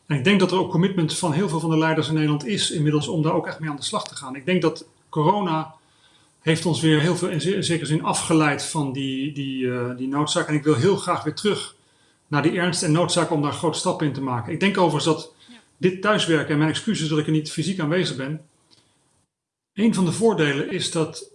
[SPEAKER 9] En ik denk dat er ook commitment van heel veel van de leiders in Nederland is inmiddels om daar ook echt mee aan de slag te gaan. Ik denk dat corona heeft ons weer heel veel in zekere zin afgeleid van die, die, uh, die noodzaak. En ik wil heel graag weer terug naar die ernst en noodzaak om daar grote stappen in te maken. Ik denk overigens dat dit thuiswerken, en mijn excuses dat ik er niet fysiek aanwezig ben, een van de voordelen is dat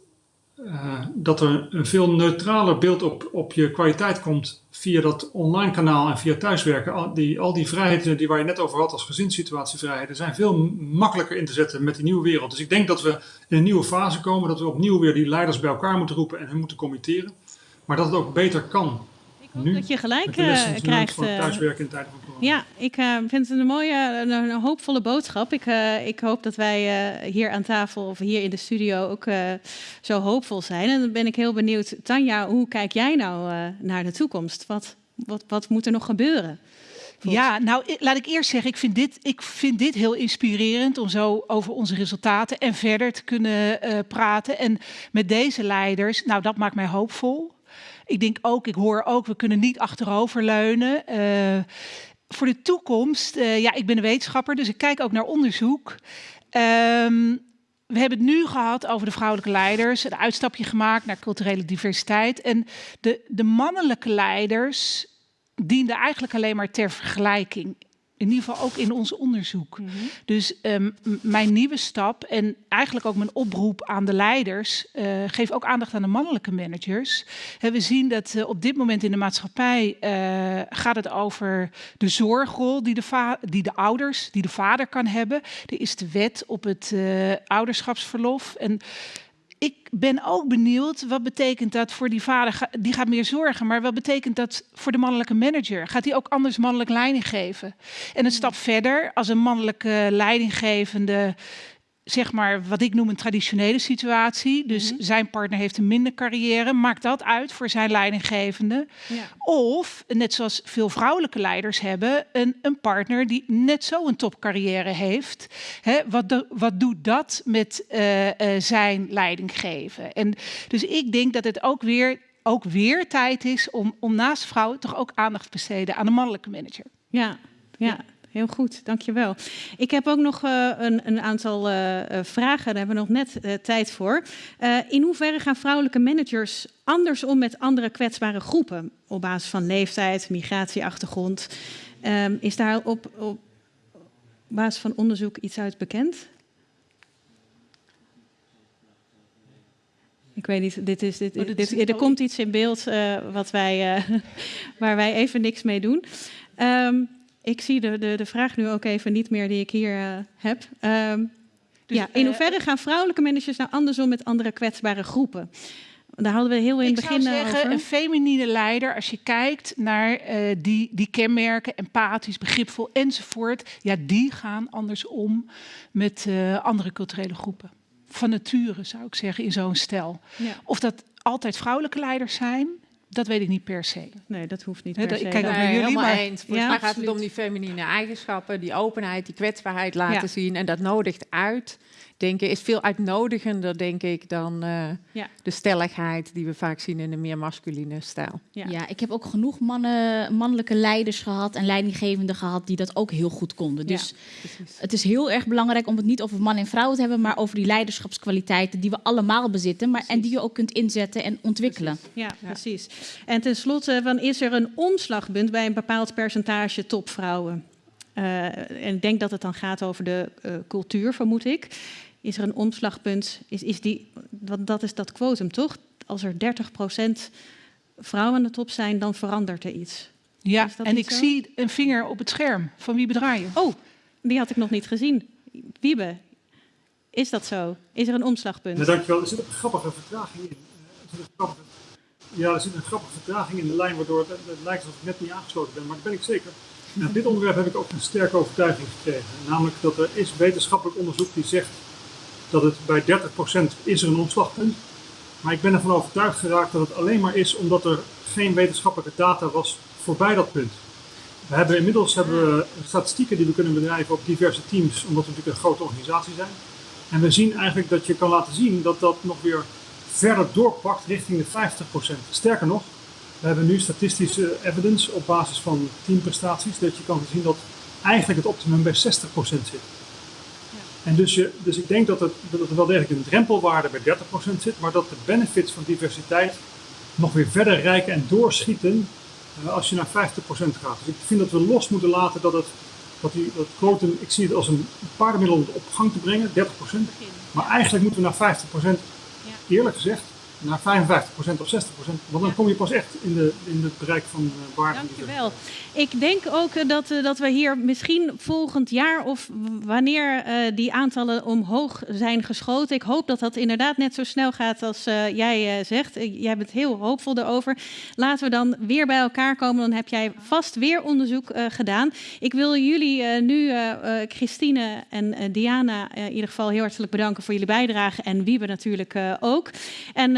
[SPEAKER 9] uh, dat er een veel neutraler beeld op, op je kwaliteit komt via dat online kanaal en via thuiswerken. Al die, al die vrijheden die waar je net over had als gezinssituatievrijheden zijn veel makkelijker in te zetten met die nieuwe wereld. Dus ik denk dat we in een nieuwe fase komen, dat we opnieuw weer die leiders bij elkaar moeten roepen en hun moeten committeren. Maar dat het ook beter kan
[SPEAKER 1] nu, dat je gelijk uh, krijgt.
[SPEAKER 9] Van thuiswerken in tijden van.
[SPEAKER 1] Ja, ik uh, vind het een mooie, een, hoopvolle boodschap. Ik, uh, ik hoop dat wij hier aan tafel of hier in de studio ook zo hoopvol zijn. En dan ben ik heel benieuwd, Tanja, hoe kijk jij nou naar de toekomst? Wat, wat, wat moet er nog gebeuren?
[SPEAKER 2] Ja, nou laat ik eerst zeggen, ik vind, dit, ik vind dit heel inspirerend om zo over onze resultaten en verder te kunnen praten. En met deze leiders, nou dat maakt mij hoopvol. Ik denk ook, ik hoor ook, we kunnen niet achteroverleunen. Voor de toekomst, uh, ja, ik ben een wetenschapper, dus ik kijk ook naar onderzoek. Um, we hebben het nu gehad over de vrouwelijke leiders, een uitstapje gemaakt naar culturele diversiteit. En de, de mannelijke leiders dienden eigenlijk alleen maar ter vergelijking in ieder geval ook in ons onderzoek. Mm -hmm. Dus um, mijn nieuwe stap en eigenlijk ook mijn oproep aan de leiders, uh, geef ook aandacht aan de mannelijke managers. He, we zien dat uh, op dit moment in de maatschappij uh, gaat het over de zorgrol die de, die de ouders, die de vader kan hebben. Er is de wet op het ouderschapsverlof. En ik ben ook benieuwd, wat betekent dat voor die vader? Die gaat meer zorgen, maar wat betekent dat voor de mannelijke manager? Gaat hij ook anders mannelijk leiding geven? En een stap verder, als een mannelijke leidinggevende zeg maar wat ik noem een traditionele situatie. Dus mm -hmm. zijn partner heeft een minder carrière. Maakt dat uit voor zijn leidinggevende? Ja. Of, net zoals veel vrouwelijke leiders hebben, een, een partner die net zo een topcarrière heeft. Hè, wat, do, wat doet dat met uh, uh, zijn leidinggeven? En dus ik denk dat het ook weer, ook weer tijd is om, om naast vrouwen toch ook aandacht te besteden aan de mannelijke manager.
[SPEAKER 1] Ja, ja heel goed, dankjewel. Ik heb ook nog uh, een, een, aantal uh, vragen, daar hebben we nog net uh, tijd voor. in hoeverre gaan vrouwelijke managers anders om met andere kwetsbare groepen op basis van leeftijd, migratieachtergrond? Um, is daar op, op basis van onderzoek iets uit bekend? Ik weet niet, dit is, dit, oh, dit, dit, er komt iets in beeld wat wij, waar wij even niks mee doen. Um, ik zie de, de, de vraag nu ook even niet meer die ik hier uh, heb. Um, dus, ja, in hoeverre uh, gaan vrouwelijke managers nou andersom met andere kwetsbare groepen? Daar hadden we heel in het begin
[SPEAKER 2] Ik zou zeggen,
[SPEAKER 1] over.
[SPEAKER 2] een feminine leider, als je kijkt naar uh, die, die kenmerken, empathisch, begripvol enzovoort, ja, die gaan anders om met uh, andere culturele groepen. Van nature zou ik zeggen, in zo'n stel. Ja. Of dat altijd vrouwelijke leiders zijn, dat weet ik niet per se.
[SPEAKER 1] Nee, dat hoeft niet per se.
[SPEAKER 8] Ik kijk ook naar jullie, maar eens. Volgens ja, mij gaat het om die feminine eigenschappen, die openheid, die kwetsbaarheid laten ja. zien. En dat nodigt uit denken is veel uitnodigender, denk ik, dan uh, ja. de stelligheid die we vaak zien in een meer masculine stijl.
[SPEAKER 7] Ja. ja, ik heb ook genoeg mannen, mannelijke leiders gehad en leidinggevenden gehad die dat ook heel goed konden. Dus het is heel erg belangrijk om het niet over man en vrouw te hebben, maar over die leiderschapskwaliteiten die we allemaal bezitten, maar, en die je ook kunt inzetten en ontwikkelen.
[SPEAKER 1] Ja, precies. En tenslotte, van, is er een omslagpunt bij een bepaald percentage topvrouwen? Uh, en ik denk dat het dan gaat over de uh, cultuur, vermoed ik. Is er een omslagpunt? Is, is die, want dat is dat quotum, toch? Als er 30% vrouwen aan de top zijn, dan verandert er iets.
[SPEAKER 2] Ja, en ik zie een vinger op het scherm. Van wie bedraai je?
[SPEAKER 1] Oh, die had ik nog niet gezien. Wiebe, is dat zo? Is er een omslagpunt?
[SPEAKER 9] Ja, dankjewel. Er zit een grappige vertraging in. Er zit een grappige, ja, er zit een grappige vertraging in de lijn, waardoor het, het lijkt alsof ik net niet aangesloten ben, maar dat ben ik zeker. Nou, dit onderwerp heb ik ook een sterke overtuiging gekregen. Namelijk dat er is wetenschappelijk onderzoek die zegt dat het bij 30% is er een omslagpunt. Maar ik ben ervan overtuigd geraakt dat het alleen maar is omdat er geen wetenschappelijke data was voorbij dat punt. We hebben inmiddels hebben we statistieken die we kunnen bedrijven op diverse teams, omdat we natuurlijk een grote organisatie zijn. En we zien eigenlijk dat je kan laten zien dat dat nog weer verder doorpakt richting de 50%. Sterker nog, we hebben nu statistische evidence op basis van teamprestaties, dat je kan zien dat eigenlijk het optimum bij 60% zit. En dus, je, dus ik denk dat, het, dat er wel degelijk een drempelwaarde bij 30% zit, maar dat de benefits van diversiteit nog weer verder rijken en doorschieten uh, als je naar 50% gaat. Dus ik vind dat we los moeten laten dat het, dat die, dat quotum, ik zie het als een paardenmiddel om het op gang te brengen, 30%. Maar eigenlijk moeten we naar 50%, eerlijk gezegd, naar 55% of 60%. Want dan kom je pas echt in, de, in het bereik van uh, waarde.
[SPEAKER 1] Dankjewel. Ik denk ook eh, dat, uh, dat we hier misschien volgend jaar of wanneer die aantallen omhoog zijn geschoten. Ik hoop dat dat inderdaad net zo snel gaat als jij zegt. jij bent heel hoopvol erover. Laten we dan weer bij elkaar komen. Dan heb jij vast weer onderzoek gedaan. Ik wil jullie nu, Christine en Diana, in ieder geval heel hartelijk bedanken voor jullie bijdrage. En Wiebe natuurlijk ook. En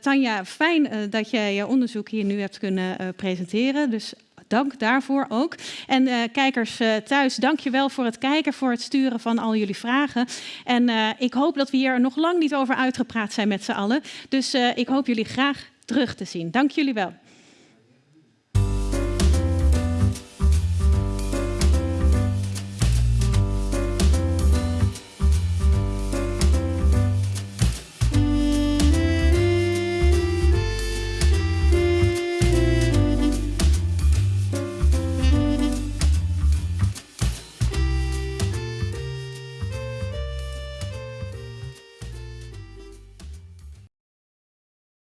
[SPEAKER 1] Tanja, fijn dat je je onderzoek hier nu hebt kunnen presenteren. Dus dank daarvoor ook. En kijkers thuis, dank je wel voor het kijken, voor het sturen van al jullie vragen. En ik hoop dat we hier nog lang niet over uitgepraat zijn met z'n allen. Dus ik hoop jullie graag terug te zien. Dank jullie wel.